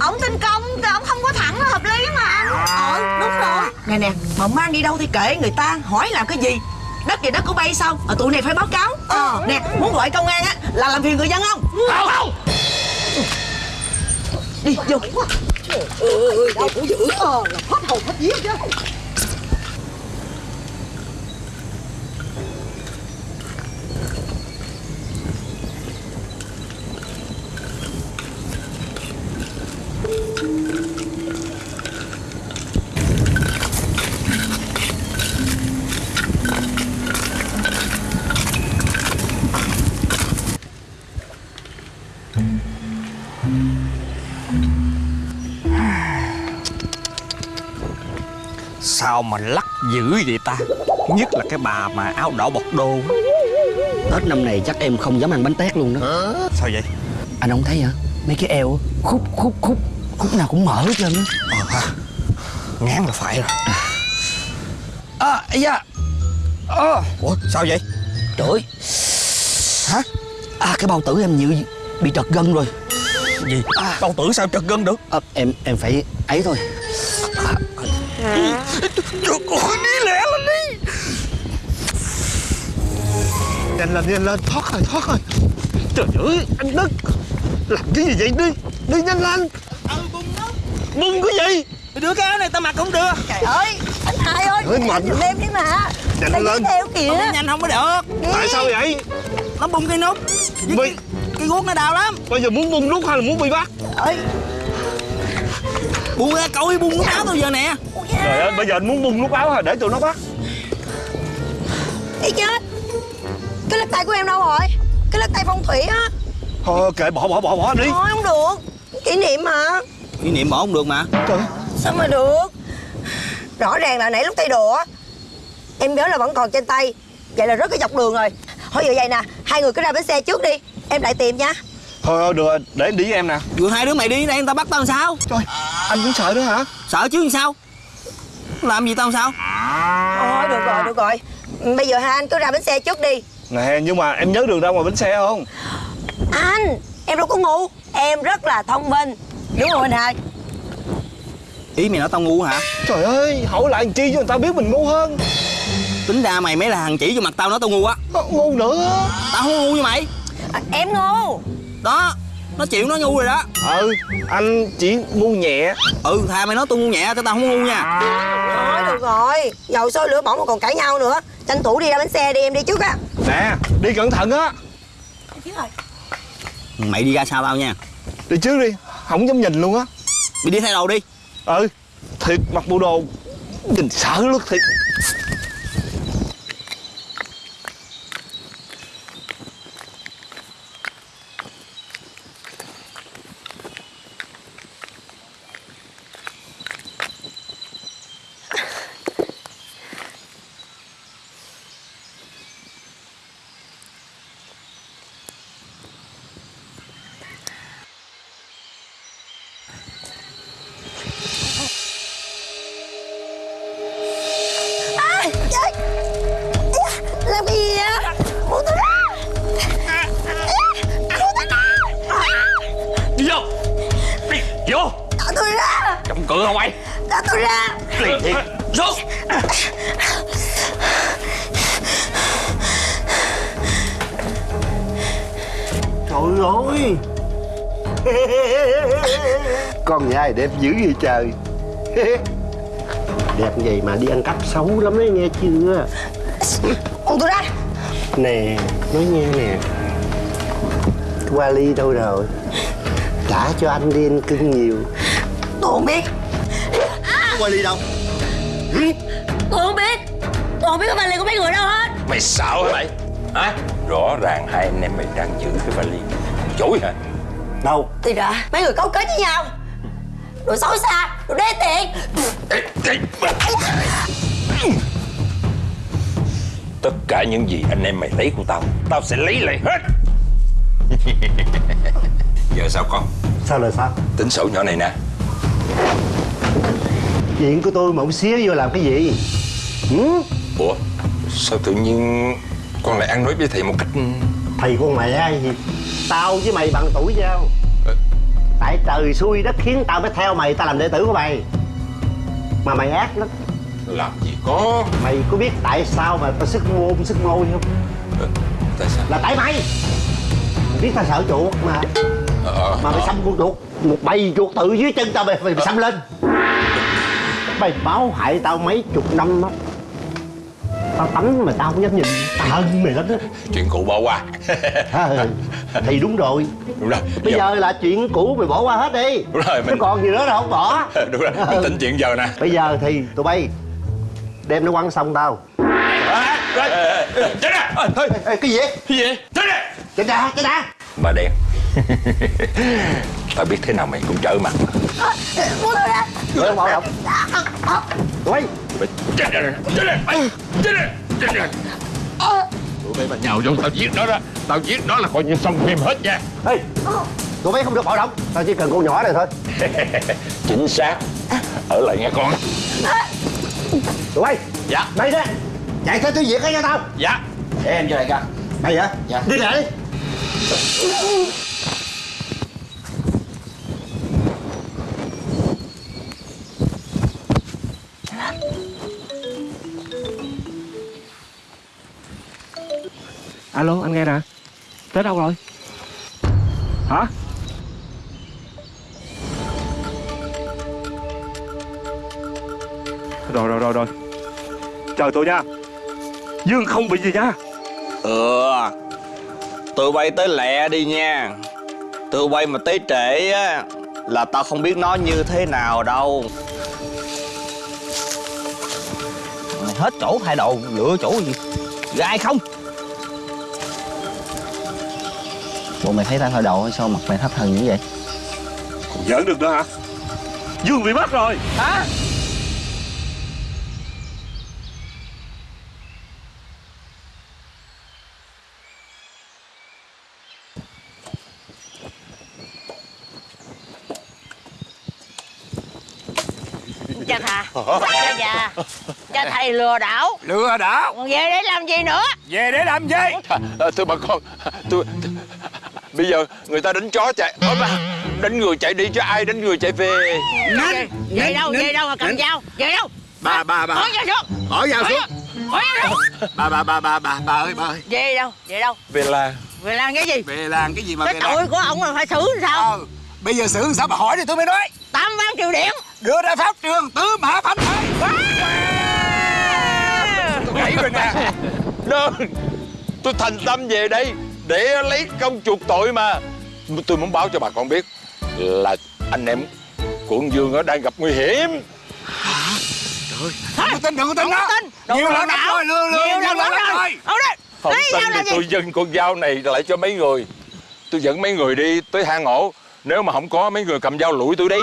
Ông tên công thì ông không có thẳng là hợp lý mà. Anh Ờ đúng rồi. Nè nè Mà mang đi đâu thì kệ người ta Hỏi làm cái gì Đất về đất của bay sao? Ờ tụi này phải báo cáo. Ờ. Nè Muốn gọi công an á Là làm phiền người dân không? Không không. Đi vô. Ừ, đâu cũng dữ. Ờ là hết hồn hết vía chứ Sao mà lắc dữ vậy ta? Nhất là cái bà mà áo đỏ bọc đô Tết năm này chắc em không dám ăn bánh tét luôn đó. Sao vậy? Anh không thấy hả? Mấy cái eo khúc khúc khúc Khúc nào cũng mở hết trơn á. Ờ ha Ngán là phải rồi. À da à. Ủa sao vậy? Trời. Ơi Hả? À cái bao tử em như bị trật gân rồi. Gì? Bao tử sao trật gân được? À, Em em phải ấy thôi. Trời Nhanh lên nhanh lên thoát rồi thoát rồi. Trời ơi anh Đức Làm cái gì vậy? Đi Đi nhanh lên. Bung cái gì? Đưa cái áo này tao mặc không được. Trời ơi Anh hai ơi Ơi, mạnh. Nhìn em đi mà. Nhanh lên. theo kìa. Không nhanh không có được. Tại sao vậy? Nó bung cái nút. Bây, Cái guốc nó đau lắm. Bây giờ muốn bung nút hay là muốn bị bắt? Ơi. Buông ra coi buông cái áo tôi giờ nè. Trời ơi bây giờ anh muốn bung nút áo hả? Để tụi nó bắt tay của em đâu rồi? Cái lắc tay phong thủy á. Thôi kệ bỏ bỏ bỏ bỏ đi. Thôi không được. Kỷ niệm mà. Kỷ niệm bỏ không được mà. Trời Sao mà được? Rõ ràng là nãy lúc tay đồ á Em nhớ là vẫn còn trên tay. Vậy là rất cái dọc đường rồi. Thôi giờ vậy nè Hai người cứ ra bến xe trước đi. Em lại tìm nha. Thôi thôi được rồi, để anh đi với em nè. Vừa hai đứa mày đi đây người ta bắt tao làm sao? Trời anh cũng sợ nữa hả? Sợ chứ làm sao? Làm gì tao làm sao? Thôi được rồi được rồi. Bây giờ hai anh cứ ra bến xe trước đi Nè nhưng mà em nhớ đường ra ngoài bến xe không? Anh Em đâu có ngu. Em rất là thông minh. Đúng không anh hai Ý mày nói tao ngu hả? Trời ơi hỏi lại làm chi cho người ta biết mình ngu hơn. Tính ra mày mới là thằng chỉ vô mặt tao nói tao ngu á. Ngu nữa. Tao không ngu như mày. À, Em ngu. Đó Nó chịu nó ngu rồi đó. Ừ anh chỉ ngu nhẹ. Ừ thà mày nói tôi ngu nhẹ cho tao không ngu nha. Thôi được rồi. Dầu sôi lửa bỏng mà còn cãi nhau nữa Tranh thủ đi ra bến xe đi em đi trước á. Nè đi cẩn thận á. Mày đi ra sau tao nha. Đi trước đi Không dám nhìn luôn á. Mày đi thay đầu đi. Ừ Thiệt mặc bộ đồ Nhìn sợ luôn thiệt Trời ơi. Con nhai đẹp dữ vậy trời? Đẹp vậy mà đi ăn cắp xấu lắm đấy nghe chưa? Buông tôi ra. Nè Nói nghe nè. Wally đâu rồi? Trả cho anh đi anh cưng nhiều. Tôi không biết. Wally đâu. Tôi không biết. Tôi không biết cái vali của mấy người đâu hết. Mày sợ hả mày? Hả Rõ ràng hai anh em mày đang giữ cái vali. Chối hả? Đâu? Thì ra mấy người cấu kết với nhau. Đồ xấu xa Đồ đê tiện. Tất cả những gì anh em mày lấy của tao Tao sẽ lấy lại hết. Giờ sao con? Sao là sao? Tính sổ nhỏ này nè. Chuyện của tôi mà ông xía vô làm cái gì? Ừ? Ủa Sao tự nhiên Con lại ăn nói với thầy một cách Thầy con mẹ ai gì? Tao với mày bằng tuổi nhau. Tại trời xui đất khiến tao mới theo mày Tao làm đệ tử của mày. Mà mày ác lắm. Làm gì có. Mày có biết tại sao mà tao sức môn sức môi không? Tại sao? Là tại mày. Mày biết tao sợ chuột mà. Ờ, Mà mày xăm con chuột Một bầy chuột tự dưới chân tao mày, mày, xăm lên. Mày báo hại tao mấy chục năm á Tao tắm mà tao không dám nhìn. Tao hận mày lắm đó. Chuyện cũ bỏ qua. À, thì đúng rồi. Đúng rồi. Bây giờ là chuyện cũ mày bỏ qua hết đi. Đúng rồi Chứ mình còn gì nữa đâu không bỏ. Đúng rồi Mình tính chuyện giờ nè. Bây giờ thì tụi bay Đem nó quăng xong tao. Chết nè Thôi. Ê, Cái gì? Cái gì? Chết nè Chết ra chết ra Bà đen. Tao biết thế nào mày cũng trở mặt. Buông tôi ra Tụi bay Tụi bay Mày chết Chết Mày Chết Chết Tụi bay mà nhào vô tao giết nó đó Tao giết nó là coi như xong phim hết nha Ê Tụi bay không được bạo động Tao chỉ cần con nhỏ này thôi. Chính xác. Ở lại nghe con. Tụi bay. Dạ. Mày ra. Chạy theo tiêu diệt cái cho tao. Dạ. Để em cho đại ca Mày hả Dạ. Đi lại đi. Alo anh nghe nè. Tới đâu rồi? Hả? Rồi rồi rồi rồi. Chờ tôi nha. Dương không bị gì nha. Ừ. Tụi bay tới lẹ đi nha. Tụi bay mà tới trễ á, Là tao không biết nó như thế nào đâu. Mày hết chỗ thay đồ, Lựa chỗ gì? Gai không? Bộ mày thấy tao thay đồ hay sao mặt mày thất thần như vậy? Còn giỡn được nữa hả? Dương bị bắt rồi. Hả? Cha thà Cha già Cha thầy lừa đảo. Lừa đảo? Còn về để làm gì nữa? Về để làm gì? À, Thưa bà con tôi, Bây giờ người ta đánh chó chạy. Ôi bà Đánh người chạy đi chứ ai đánh người chạy về? Về, về đâu về đâu mà cầm dao Về đâu. Bà bà bà Hỏi dao xuống. Hỏi dao xuống. Hỏi dao xuống. Bà bà bà bà bà bà ơi bà ơi. Về đâu về đâu? Về là Về làm cái gì? Về làm cái gì mà Cái về tội của ông là phải xử sao? Ờ, Bây giờ xử sao bà hỏi đi tôi mới nói. Tám ván triều điện Đưa ra pháp trường tứ mã phanh thây Tôi gãy rồi nè Đơn Tôi thành tâm về đây Để lấy công chuộc tội mà. Tôi muốn báo cho bà con biết Là anh em của ông Dương ở đang gặp nguy hiểm. Đừng có tin đừng có tin đó. Đừng Nhiều lần lắm đảo. rồi lừa lừa Nhiều lần lắm rồi. Không tin thì tôi dâng con dao này lại cho mấy người. Tôi dẫn mấy người đi tới hang ổ. Nếu mà không có mấy người cầm dao lụi tôi đi.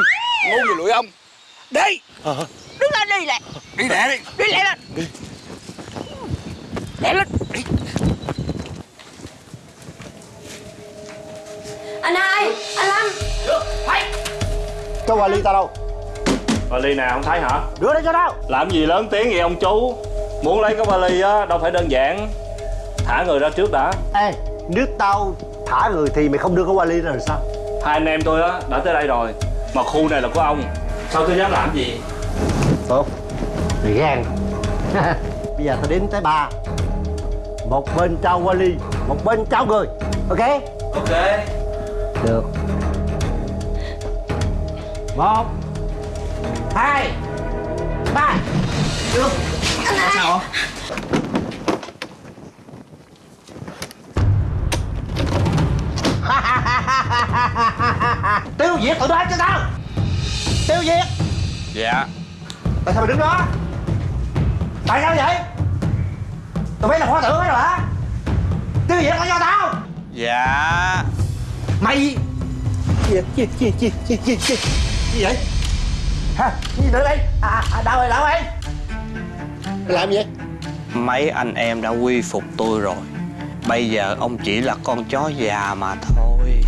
Ngu gì lụi ông? Đi. Đứng lên đi lẹ Đi lẹ đi. Đi lẹ lên. Lẹ lên Anh hai Anh Lâm. Cái vali tao đâu? Vali nào không thấy hả? Đưa đây cho tao. Làm gì lớn tiếng vậy ông chú? Muốn lấy cái vali á đâu phải đơn giản. Thả người ra trước đã. Ê Nếu tao thả người thì mày không đưa cái vali ra rồi sao? Hai anh em tôi á đã tới đây rồi. Mà khu này là của ông. Sao tôi dám làm gì? Tốt. Mày gan Bây giờ tao đếm tới ba. Một bên trao qua ly Một bên trao người. Ok? Ok Được. Một Hai Ba. Được. Sao Tiêu diệt tụi nó cho tao. Tiêu diệt. Dạ. Tại sao mày đứng đó? Tại sao vậy? Tụi bay là hoa tử hay hả? Tiêu diệt nó cho tao. Dạ Mày. Gì gì gì gì gì gì gì gì vậy? Hả? Gì nữa đây? À, à đâu rồi đâu rồi. Mày làm gì vậy? Mấy anh em đã quy phục tôi rồi. Bây giờ ông chỉ là con chó già mà thôi.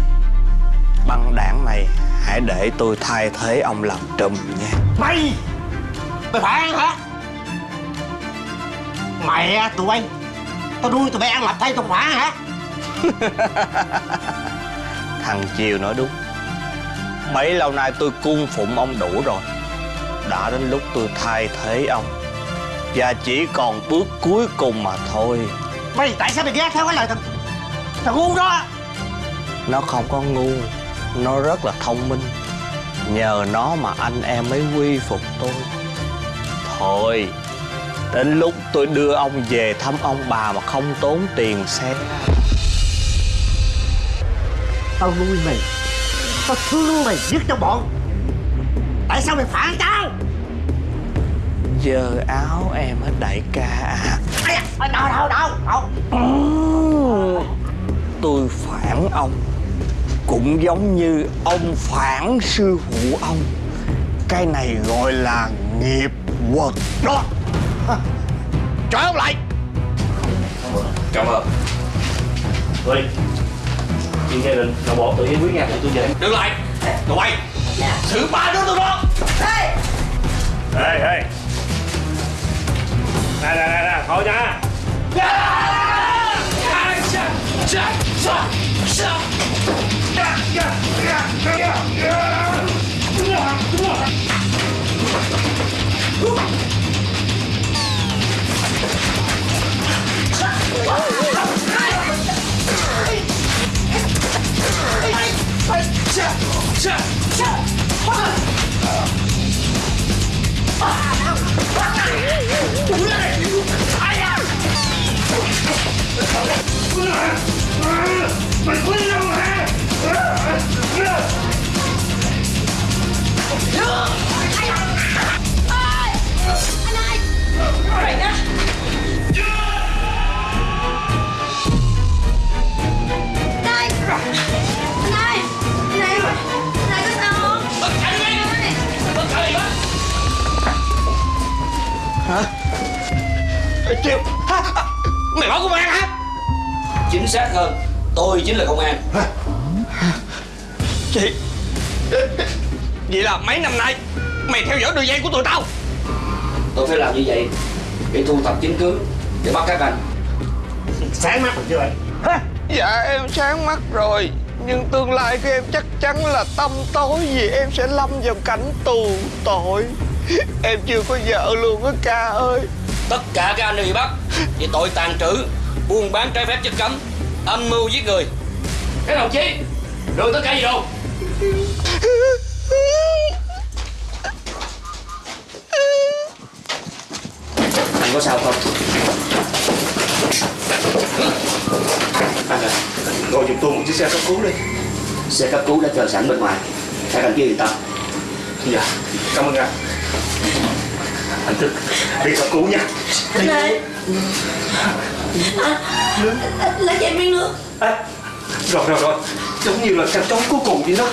Băng đảng này Hãy để tôi thay thế ông làm trùm nha. Mày! Mày phản hả? Mẹ tụi bay. Tao nuôi tụi bay ăn lập thay tao phản hả Thằng Chiều nói đúng. Bấy lâu nay tôi cung phụng ông đủ rồi. Đã đến lúc tôi thay thế ông. Và chỉ còn bước cuối cùng mà thôi. Mày tại sao mày ghé theo cái lời thằng Thằng ngu đó? Nó không có ngu. Nó rất là thông minh. Nhờ nó mà anh em mới quy phục tôi. Thôi Đến lúc tôi đưa ông về thăm ông bà mà không tốn tiền xe Tao nuôi mày. Tao thương mày nhất trong bọn. Tại sao mày phản tao? Giờ áo em hết đại ca à. Đâu đâu đâu đâu Tôi phản ông. Cũng giống như ông phản sư phụ ông. Cái này gọi là nghiệp quật đó. Cho ông lại. Cảm ơn. Ơi Chuyện gia đình Nội bộ tự giải quyết nha tụi tôi về Đứng lại. Tụi bay Xử ba đứa tụi nó. Ê ê Nè nè nè nè Thôi nha 야. Chiều Mày báo công an hả? Chính xác hơn Tôi chính là công an. Chị Vậy là mấy năm nay Mày theo dõi đường dây của tụi tao. Tôi phải làm như vậy Để thu thập chứng cứ Để bắt các anh. Sáng mắt rồi chưa vậy? Dạ em sáng mắt rồi. Nhưng tương lai của em chắc chắn là tăm tối Vì em sẽ lâm vào cảnh tù tội. Em chưa có vợ luôn á ca ơi Tất cả các anh đều bị bắt Vì tội tàn trữ, Buôn bán trái phép chất cấm, Âm mưu giết người. Các đồng chí, Đưa tất cả gì đâu? Anh có sao không? Anh à ngồi giùm tôi một chiếc xe cấp cứu đi. Xe cấp cứu đã chờ sẵn bên ngoài. Các anh kia yên tâm. Dạ Cảm ơn anh. Anh thức Đi cấp cứu nha. Anh ơi. À, Lấy cho em miếng nước Rồi rồi rồi. Giống như là canh trống cuối cùng vậy đó.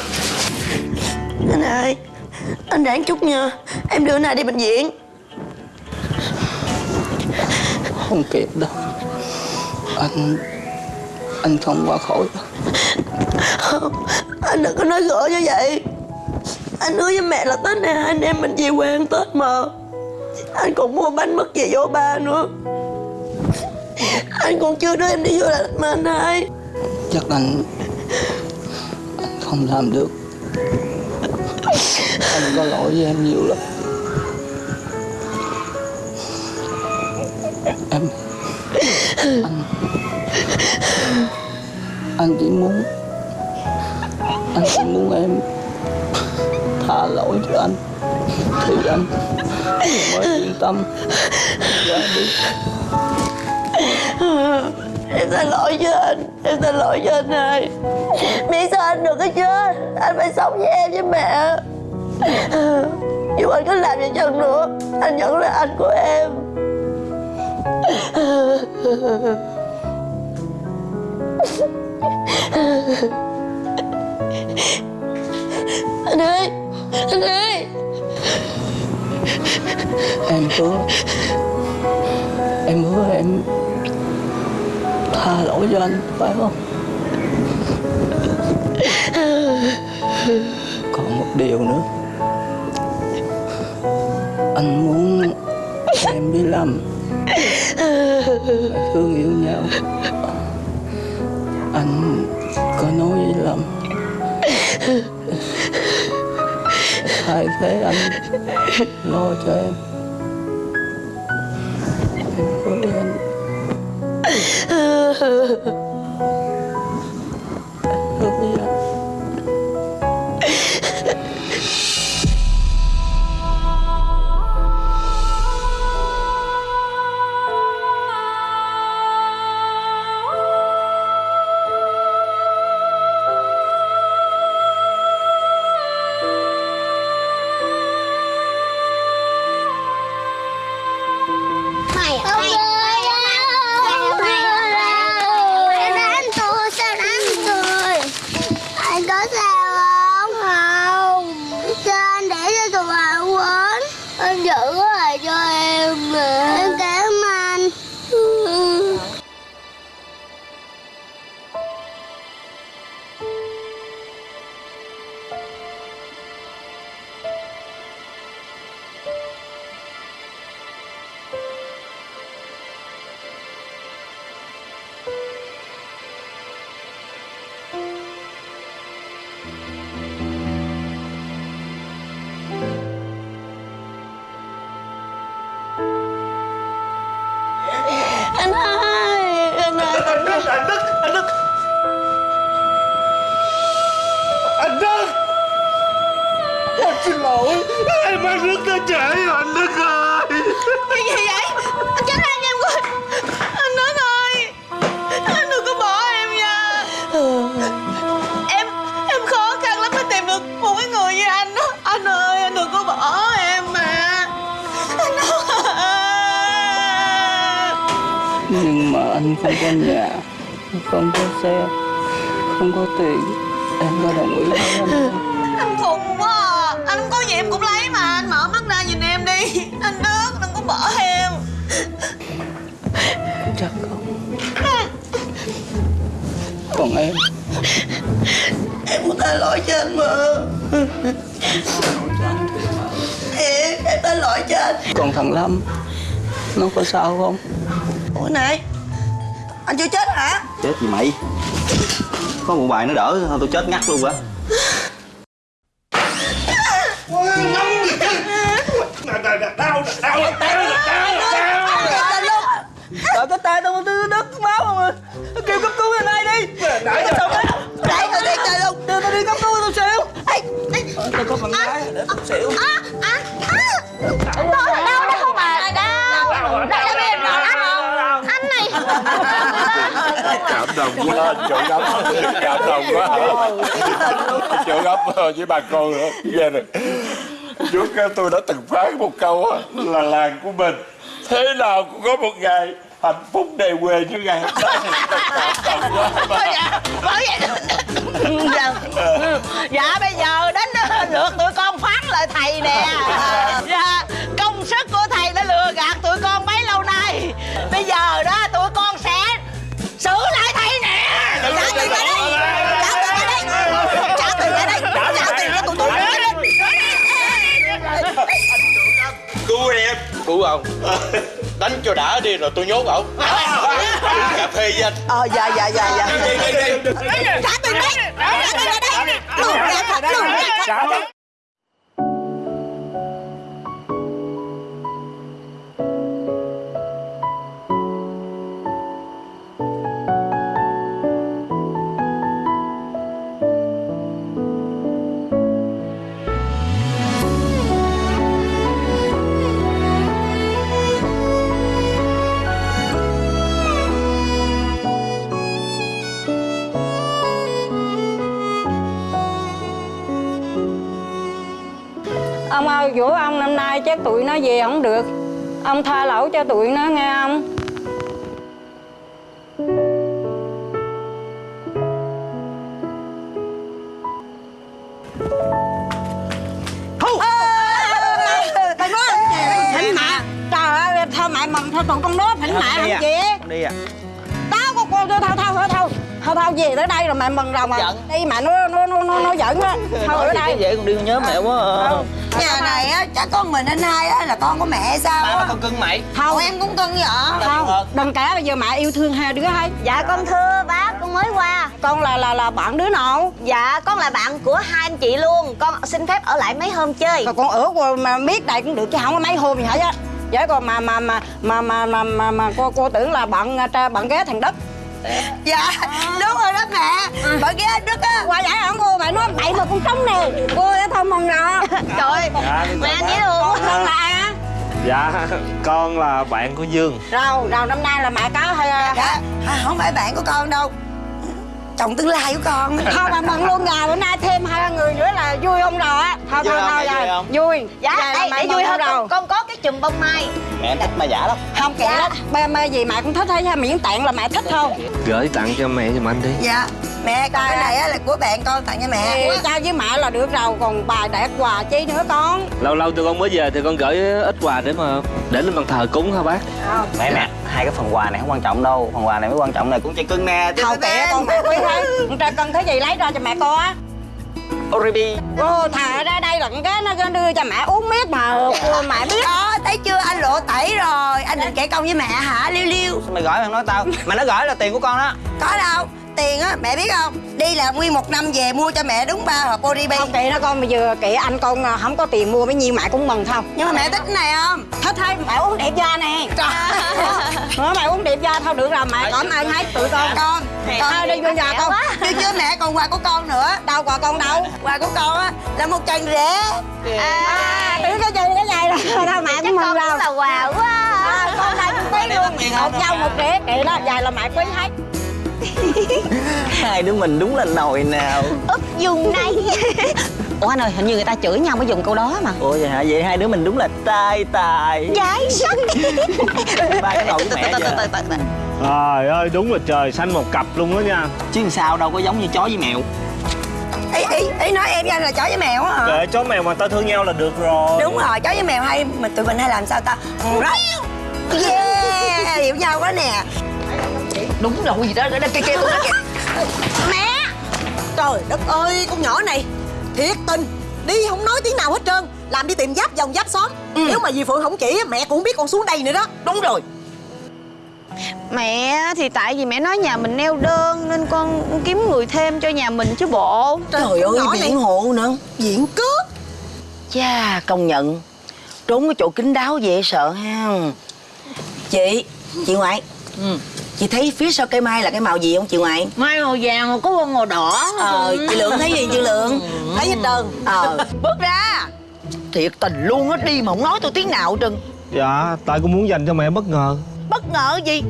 Anh ơi Anh ráng chút nha. Em đưa này đi bệnh viện. Không kịp đâu. Anh Anh không qua khỏi đâu. Không Anh đừng có nói gỡ như vậy. Anh hứa với mẹ là Tết này hai anh em mình về quê ăn Tết mà anh còn mua bánh mứt về vô ba nữa. Anh còn chưa đưa em đi vô là mà anh hai. Chắc anh Anh không làm được. Anh có lỗi với em nhiều lắm. Em, anh anh chỉ muốn, anh chỉ muốn em tha lỗi cho anh thì anh mới yên tâm. Ra đi Em xin lỗi cho anh. Em xin lỗi cho anh ơi. Miễn sao anh được cái chưa? Anh phải sống với em với mẹ. Dù anh có làm gì chăng nữa, Anh vẫn là anh của em. Anh ơi Anh ơi em hứa em hứa em tha lỗi cho anh, phải không? Còn một điều nữa. Anh muốn em đi làm. Phải thương yêu nhau. Anh có nói với lâm thay thế anh lo cho em. Em cố lên. không có nhà không có xe không có tiền. Em có đồng ý không? Anh. Khùng quá à. Anh có gì em cũng lấy mà. Anh mở mắt ra nhìn em đi. Anh Đức đừng có bỏ em chắc không. Còn em. Em muốn tha lỗi cho anh mà. Em, em tha lỗi cho anh. Còn thằng lâm nó có sao không? Ủa này anh chưa chết hả? Chết gì mày? Có một bài nó đỡ thôi tôi chết ngắt luôn á quá chỗ gấp. Cảm động quá chỗ gấp với bà con nữa. Nghe nè trước tôi đã từng phán một câu là làng của mình thế nào cũng có một ngày hạnh phúc đầy quê như ngày hôm nay. Cảm động quá Bởi vậy dạ, dạ bây giờ đến lượt tụi con phán lại thầy nè. Dạ, Đánh cho đã đi rồi tôi nhốt ổng Cà phê với anh Ờ dạ dạ dạ dạ Đi đi đi đi Trả tiền đây Trả tiền lại đây Lừa gạt thật lừa gạt thật Ơi giữa ông năm nay chắc tụi nó về không được. Ông tha lỗi cho tụi nó nghe ông thôi mẹ! Mầm thôi tụi con nói thỉnh mẹ không à. chị đi à? Tao con con thao thao thao thao Thao thao về tới đây rồi mẹ mừng rồi mà Giận. Đi mà nó nó nó nó, nó giận á Thôi ở đây vậy con đi con nhớ mẹ quá à. Nhà này á, chắc con mình anh hai á là con của mẹ hay sao ba con cưng mày Không em cũng cưng vậy Không Đừng kể bây giờ mẹ yêu thương hai đứa hay Dạ con thưa bác con mới qua Con là là là bạn đứa nào Dạ con là bạn của hai anh chị luôn Con xin phép ở lại mấy hôm chơi Còn con ở qua mà biết đây cũng được chứ không có mấy hôm gì hết á Vậy còn mà mà mà mà mà mà mà, mà cô cô tưởng là bạn tra bạn ghé thằng đất Dạ đúng rồi đó mẹ. Bởi ghé anh Đức á qua giải ổng cô mày nói bậy mà con trống nè. Cô đã thông mong rồi. Trời ơi Dạ, mẹ anh dễ thương con con là ai á? Dạ con là bạn của Dương. Rau rau năm nay là mẹ có hay Dạ. Không phải bạn của con đâu Chồng tương lai của con. Thôi mà mừng luôn rồi bữa nay thêm hai người nữa là vui không rồi á. Thôi thôi thôi rồi. vui Dạ đây mẹ để vui hơn rồi? con, có cái chùm bông mai. Mẹ em thích ma giả lắm. Không kệ đó ba ba gì mẹ cũng thích hết miễn tiện là mẹ thích không? Gửi tặng cho mẹ giùm anh đi. Dạ. Mẹ còn cái này á là của bạn con tặng cho mẹ. Thì trao với mẹ là được rồi còn bà đẹp quà chi nữa con? Lâu lâu tụi con mới về thì con gửi ít quà để mà Để lên bàn thờ cúng hả bác? Mẹ mẹ hai cái phần quà này không quan trọng đâu phần quà này mới quan trọng này. Cũng chỉ cưng nè Thôi kệ con. mẹ quý thấy Con trai cần thấy gì lấy ra cho mẹ coi á. Oribi Ô thà ra đây là cái nó đưa cho mẹ uống miết mà cô mẹ biết. Đó thấy chưa? Anh lộ tẩy rồi. Anh định kể công với mẹ hả? Liêu liêu. Sao mày gửi mày nói tao? Mà nó gửi là tiền của con đó. Có đâu Tiền á mẹ biết không? Đi là nguyên một năm về mua cho mẹ đúng ba hộp Oribi Không kệ nó con bây giờ kệ anh con à, không có tiền mua bấy nhiêu mẹ cũng mừng không Nhưng mà mẹ thích cái này không? Thích thôi mẹ uống đẹp da nè. Trời mẹ uống đẹp da thôi được rồi mẹ cảm ơn hết tụi con. Con Thôi đi vô nhà con. Chứ chứ mẹ còn quà của con nữa. Đâu quà con đâu. Quà của con á là một chân rễ À tưởng cái gì cái này rồi. Thôi mẹ cũng mừng rồi. là quà quá. Con đây cũng tí luôn. Một nhau một rễ kệ đó dài là mẹ quý hết Hai đứa mình đúng là nồi nào. Úp dùng này Ủa anh ơi hình như người ta chửi nhau mới dùng câu đó mà. Ủa vậy hả? Vậy hai đứa mình đúng là tai tài. Giải sắc Ba cái nồi của mẹ Trời ơi đúng là trời xanh một cặp luôn đó nha. Chứ sao đâu có giống như chó với mèo. Ý, ý, ý nói em với anh là chó với mèo á hả? Kệ chó mèo mà ta thương nhau là được rồi. Đúng rồi, chó với mèo hay mà tụi mình hay làm sao ta. Yeah, hiểu nhau quá nè Đúng rồi gì đó, đó, đó kia kia tôi kìa Mẹ! Trời đất ơi con nhỏ này. Thiệt tình. Đi không nói tiếng nào hết trơn. Làm đi tìm giáp dòng giáp xóm. Nếu mà dì Phượng không chỉ mẹ cũng biết con xuống đây nữa đó. Đúng rồi. Mẹ thì tại vì mẹ nói nhà mình neo đơn Nên con kiếm người thêm cho nhà mình chứ bộ. Trời ơi biện hộ nữa. Diện cướp. Chà công nhận. Trốn cái chỗ kín đáo dễ sợ ha. Chị Chị ngoại Chị thấy phía sau cây mai là cái màu gì không chị ngoại Mai màu vàng mà có bông màu đỏ. Ờ chị Lượng thấy gì chị Lượng? Thấy hết trơn. Ờ. Bước ra. Thiệt tình luôn á đi mà không nói tôi tiếng nào trơn. Dạ tại con muốn dành cho mẹ bất ngờ. Bất ngờ gì?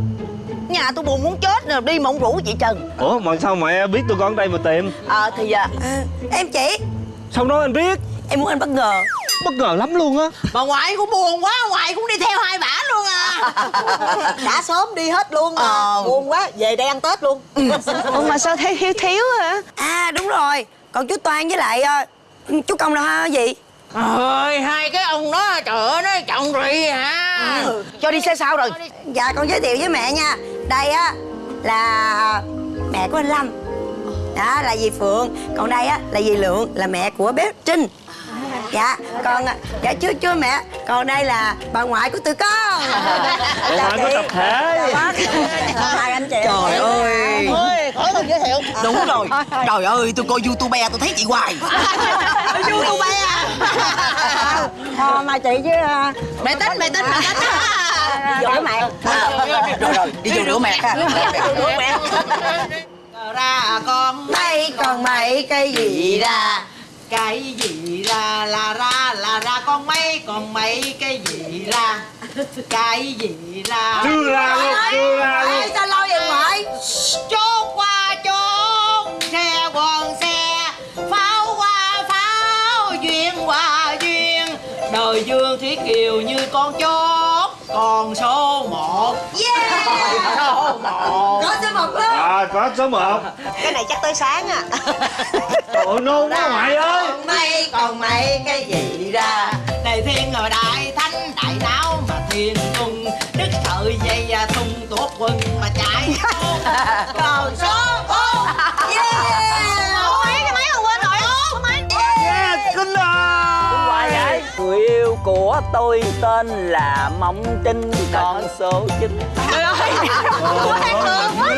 Nhà tôi buồn muốn chết rồi đi mà không rủ chị Trần. Ủa mà sao mẹ biết tôi con đây mà tìm? Ờ thì à, Em chỉ Sao nói anh biết. Em muốn anh bất ngờ Bất ngờ lắm luôn á. Bà ngoại cũng buồn quá Ngoại cũng đi theo hai bả luôn à. Đã sớm đi hết luôn mà Ờ. Buồn quá Về đây ăn Tết luôn. Ủa mà sao thấy thiếu thiếu hả? À đúng rồi Còn chú Toan với lại ờ, chú Công ha gì? Ơi hai cái ông đó trời ơi nó trọng rì hả? Cho đi xe sao rồi. Dạ con giới thiệu với mẹ nha. Đây á là mẹ của anh Lâm. Đó là dì Phượng. Còn đây á là dì Lượng Là mẹ của bé Trinh Dạ còn Dạ chưa chưa mẹ. Còn đây là bà ngoại của tụi con. Bà ngoại của tập thể. Hai anh chị Trời ơi. Ôi khỏi cần giới thiệu. Đúng rồi. Trời ơi tôi coi youtube tôi thấy chị hoài. Youtube Thôi mà chị chứ à, Mẹ tính mẹ tính mẹ tính. Giỏi mẹ Rồi rồi đi vô rửa mẹ. Rửa mẹ. ra con. Đây còn mấy cây gì ra cái gì ra? Là ra là ra con mấy còn mấy cái gì ra? Cái gì ra? Chưa ra luôn, chưa ra luôn. Sao lâu vậy ngoại chốt qua chốt xe quần xe pháo qua pháo duyên qua duyên. Đời dương thúy kiều như con chó còn số một. Yeah! Số một Có số một luôn À có số 1 Cái này chắc tới sáng à. Ủa nôn quá ngoại ơi. còn mây còn mây cái gì ra? Đại thiên ở đại thánh đại não mà thiên cung đức sợi dây và thung tuốt quân mà chạy tôi tên là Mộng Trinh Con số 9 Trời ơi quá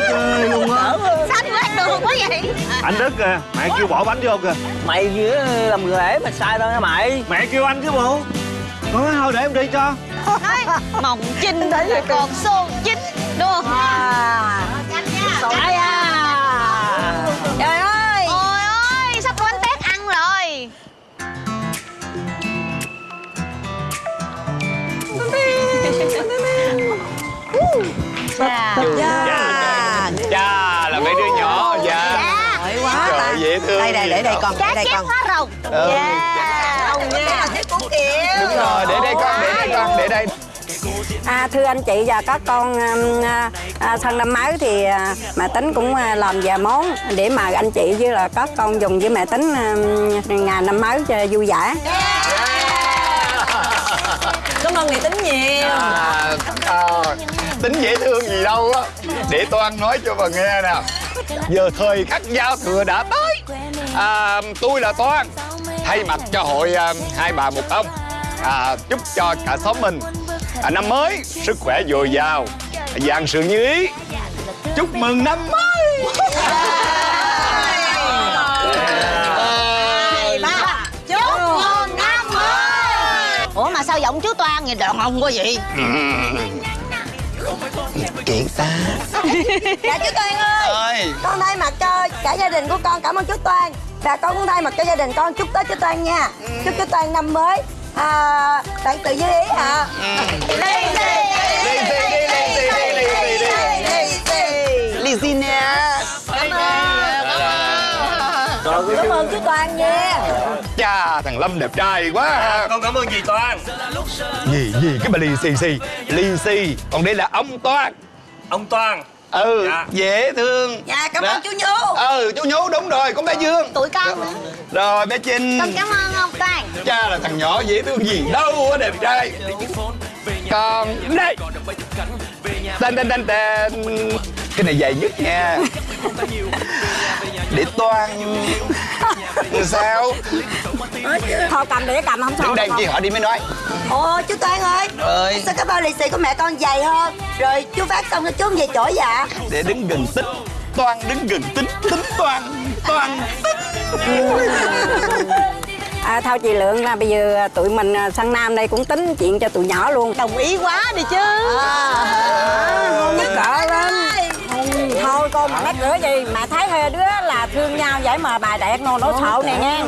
Chơi luôn á. Sao đường quá vậy? Anh Đức kìa Mẹ kêu bỏ bánh vô kìa. Mày làm người lễ mà sai đâu nha mày. Mẹ kêu anh chứ bộ. Nói thôi để em đi cho. Nói Mộng Trinh còn số 9 Đúng không? Nhanh nha. À. Trời ơi Dạ. Dạ Chà là mấy đứa nhỏ Dạ. Giỏi quá Trời dễ thương Đây đây để đây con đây chát con. hóa rồng. Ừ. Yeah Rồng nha. Đúng rồi để đây con để đây con để đây. À, thưa anh chị và các con um, à, à, thân năm mới thì à, mẹ tính cũng à, làm vài món để mà anh chị với là các con dùng với mẹ tính um, ngày năm mới cho vui vẻ. Cảm ơn mẹ tính nhiều. À, à, tính dễ thương gì đâu á. Để toan nói cho bà nghe nè. Giờ thời khắc giao thừa đã tới. À, tôi là toan thay mặt cho hội à, hai bà một ông. À, chúc cho cả xóm mình. À, năm mới sức khỏe dồi dào. Vạn sự như ý. Chúc mừng năm mới. Giọng chú Toan vậy đàn ông quá vậy. Kiện ta. Dạ chú Toan ơi. Ơi. Con thay mặt cho cả gia đình của con cảm ơn chú Toan. Và con cũng thay mặt cho gia đình con chúc Tết chú Toan nha. Chúc chú Toan năm mới à, Bạn tự như ý hả Lì xì Lì xì đi, Cảm ơn chú Toan nha. Chà thằng Lâm đẹp trai quá. À. Con cảm ơn dì Toan Gì gì cái bà lì xì xì. Lì xì Còn đây là ông Toan Ông Toan Ừ Dạ. dễ thương. Dạ cảm Đó. ơn chú Nhú Ừ chú Nhú đúng rồi con bé Dương. Tụi con nữa. Rồi bé Trinh. Con cảm ơn ông Toan Cha là thằng nhỏ dễ thương gì? Đâu á đẹp trai. Còn đây Tên tên tên tên. Cái này dài nhất nha. Để toan Sao Thôi cầm để cầm không sao. Đứng đây chi họ đi mới nói Ồ chú Toan ơi Ơi. Sao cái bao lì xì của mẹ con dày hơn Rồi chú phát xong rồi chú về chỗ dạ Để đứng gần tích Toan đứng gần tính Tính toan Toan À, thôi chị Lượng là bây giờ tụi mình à, sang Nam đây cũng tính chuyện cho tụi nhỏ luôn. đồng ý quá đi chứ Không nhất cỡ lên. Không, thôi con mà mắc rửa gì? Mà thấy hai đứa là thương nhau vậy mà bà đẹp nô nổ sợ này nha.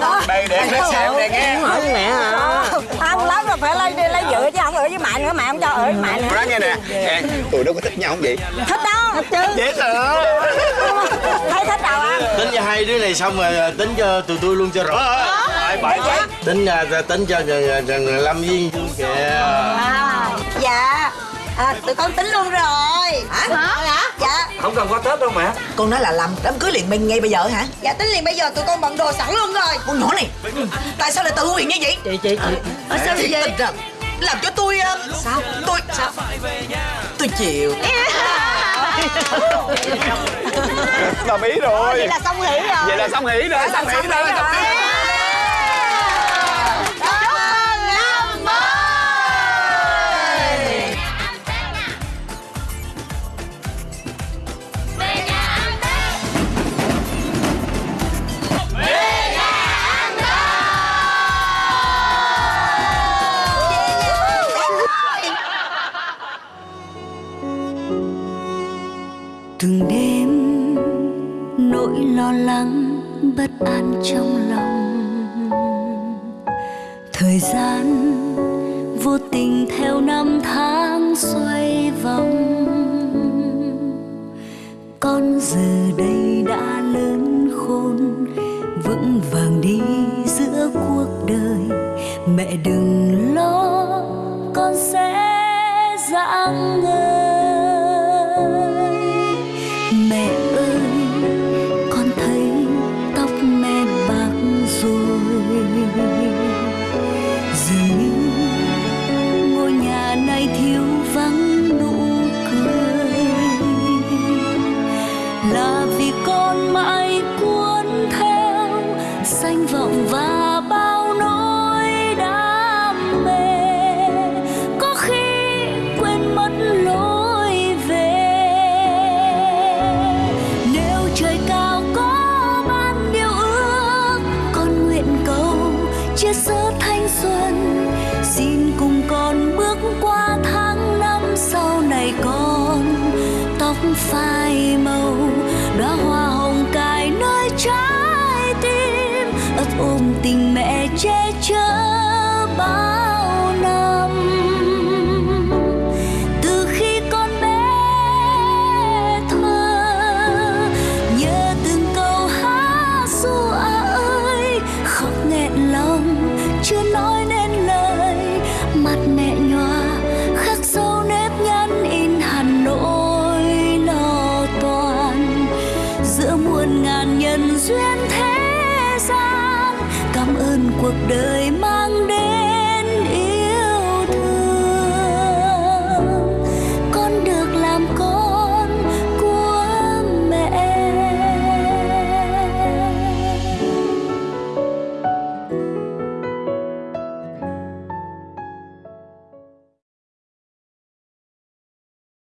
Ờ, đây để nó xẹo này nghe. Hỏi mẹ hả? Không lắm rồi phải lấy đi lấy vợ chứ không ở với mẹ nữa mẹ không cho ở với mẹ nữa. Nói nghe nè. Nè, Tụi nó có thích nhau không vậy? Thích đâu, thích chứ. Dễ sợ. Thấy thích đâu anh? Tính cho hai đứa này xong rồi à, tính cho tụi tôi luôn cho rõ. Phải phải phải Tính à, tính cho người, Lâm Dương kìa. À, Dạ à, Tụi con tính luôn rồi Hả? Hả? Dạ Không cần qua Tết đâu mẹ Con nói là làm đám cưới liền bên ngay bây giờ hả? Dạ tính liền bây giờ tụi con bận đồ sẵn luôn rồi Con nhỏ này Tại sao lại tự nguyện như vậy? Chị chị chị à, Sao vậy? Tình làm cho tôi ờ, Sao? Tôi Sao? Tôi chịu Đồng ý rồi Vậy là xong hỉ rồi Vậy là xong hỉ rồi Xong hỉ rồi từng đêm, nỗi lo lắng bất an trong lòng. Thời gian vô tình theo năm tháng xoay vòng. Con giờ đây đã lớn khôn, vững vàng đi giữa cuộc đời. Mẹ đừng lo, con sẽ dạng người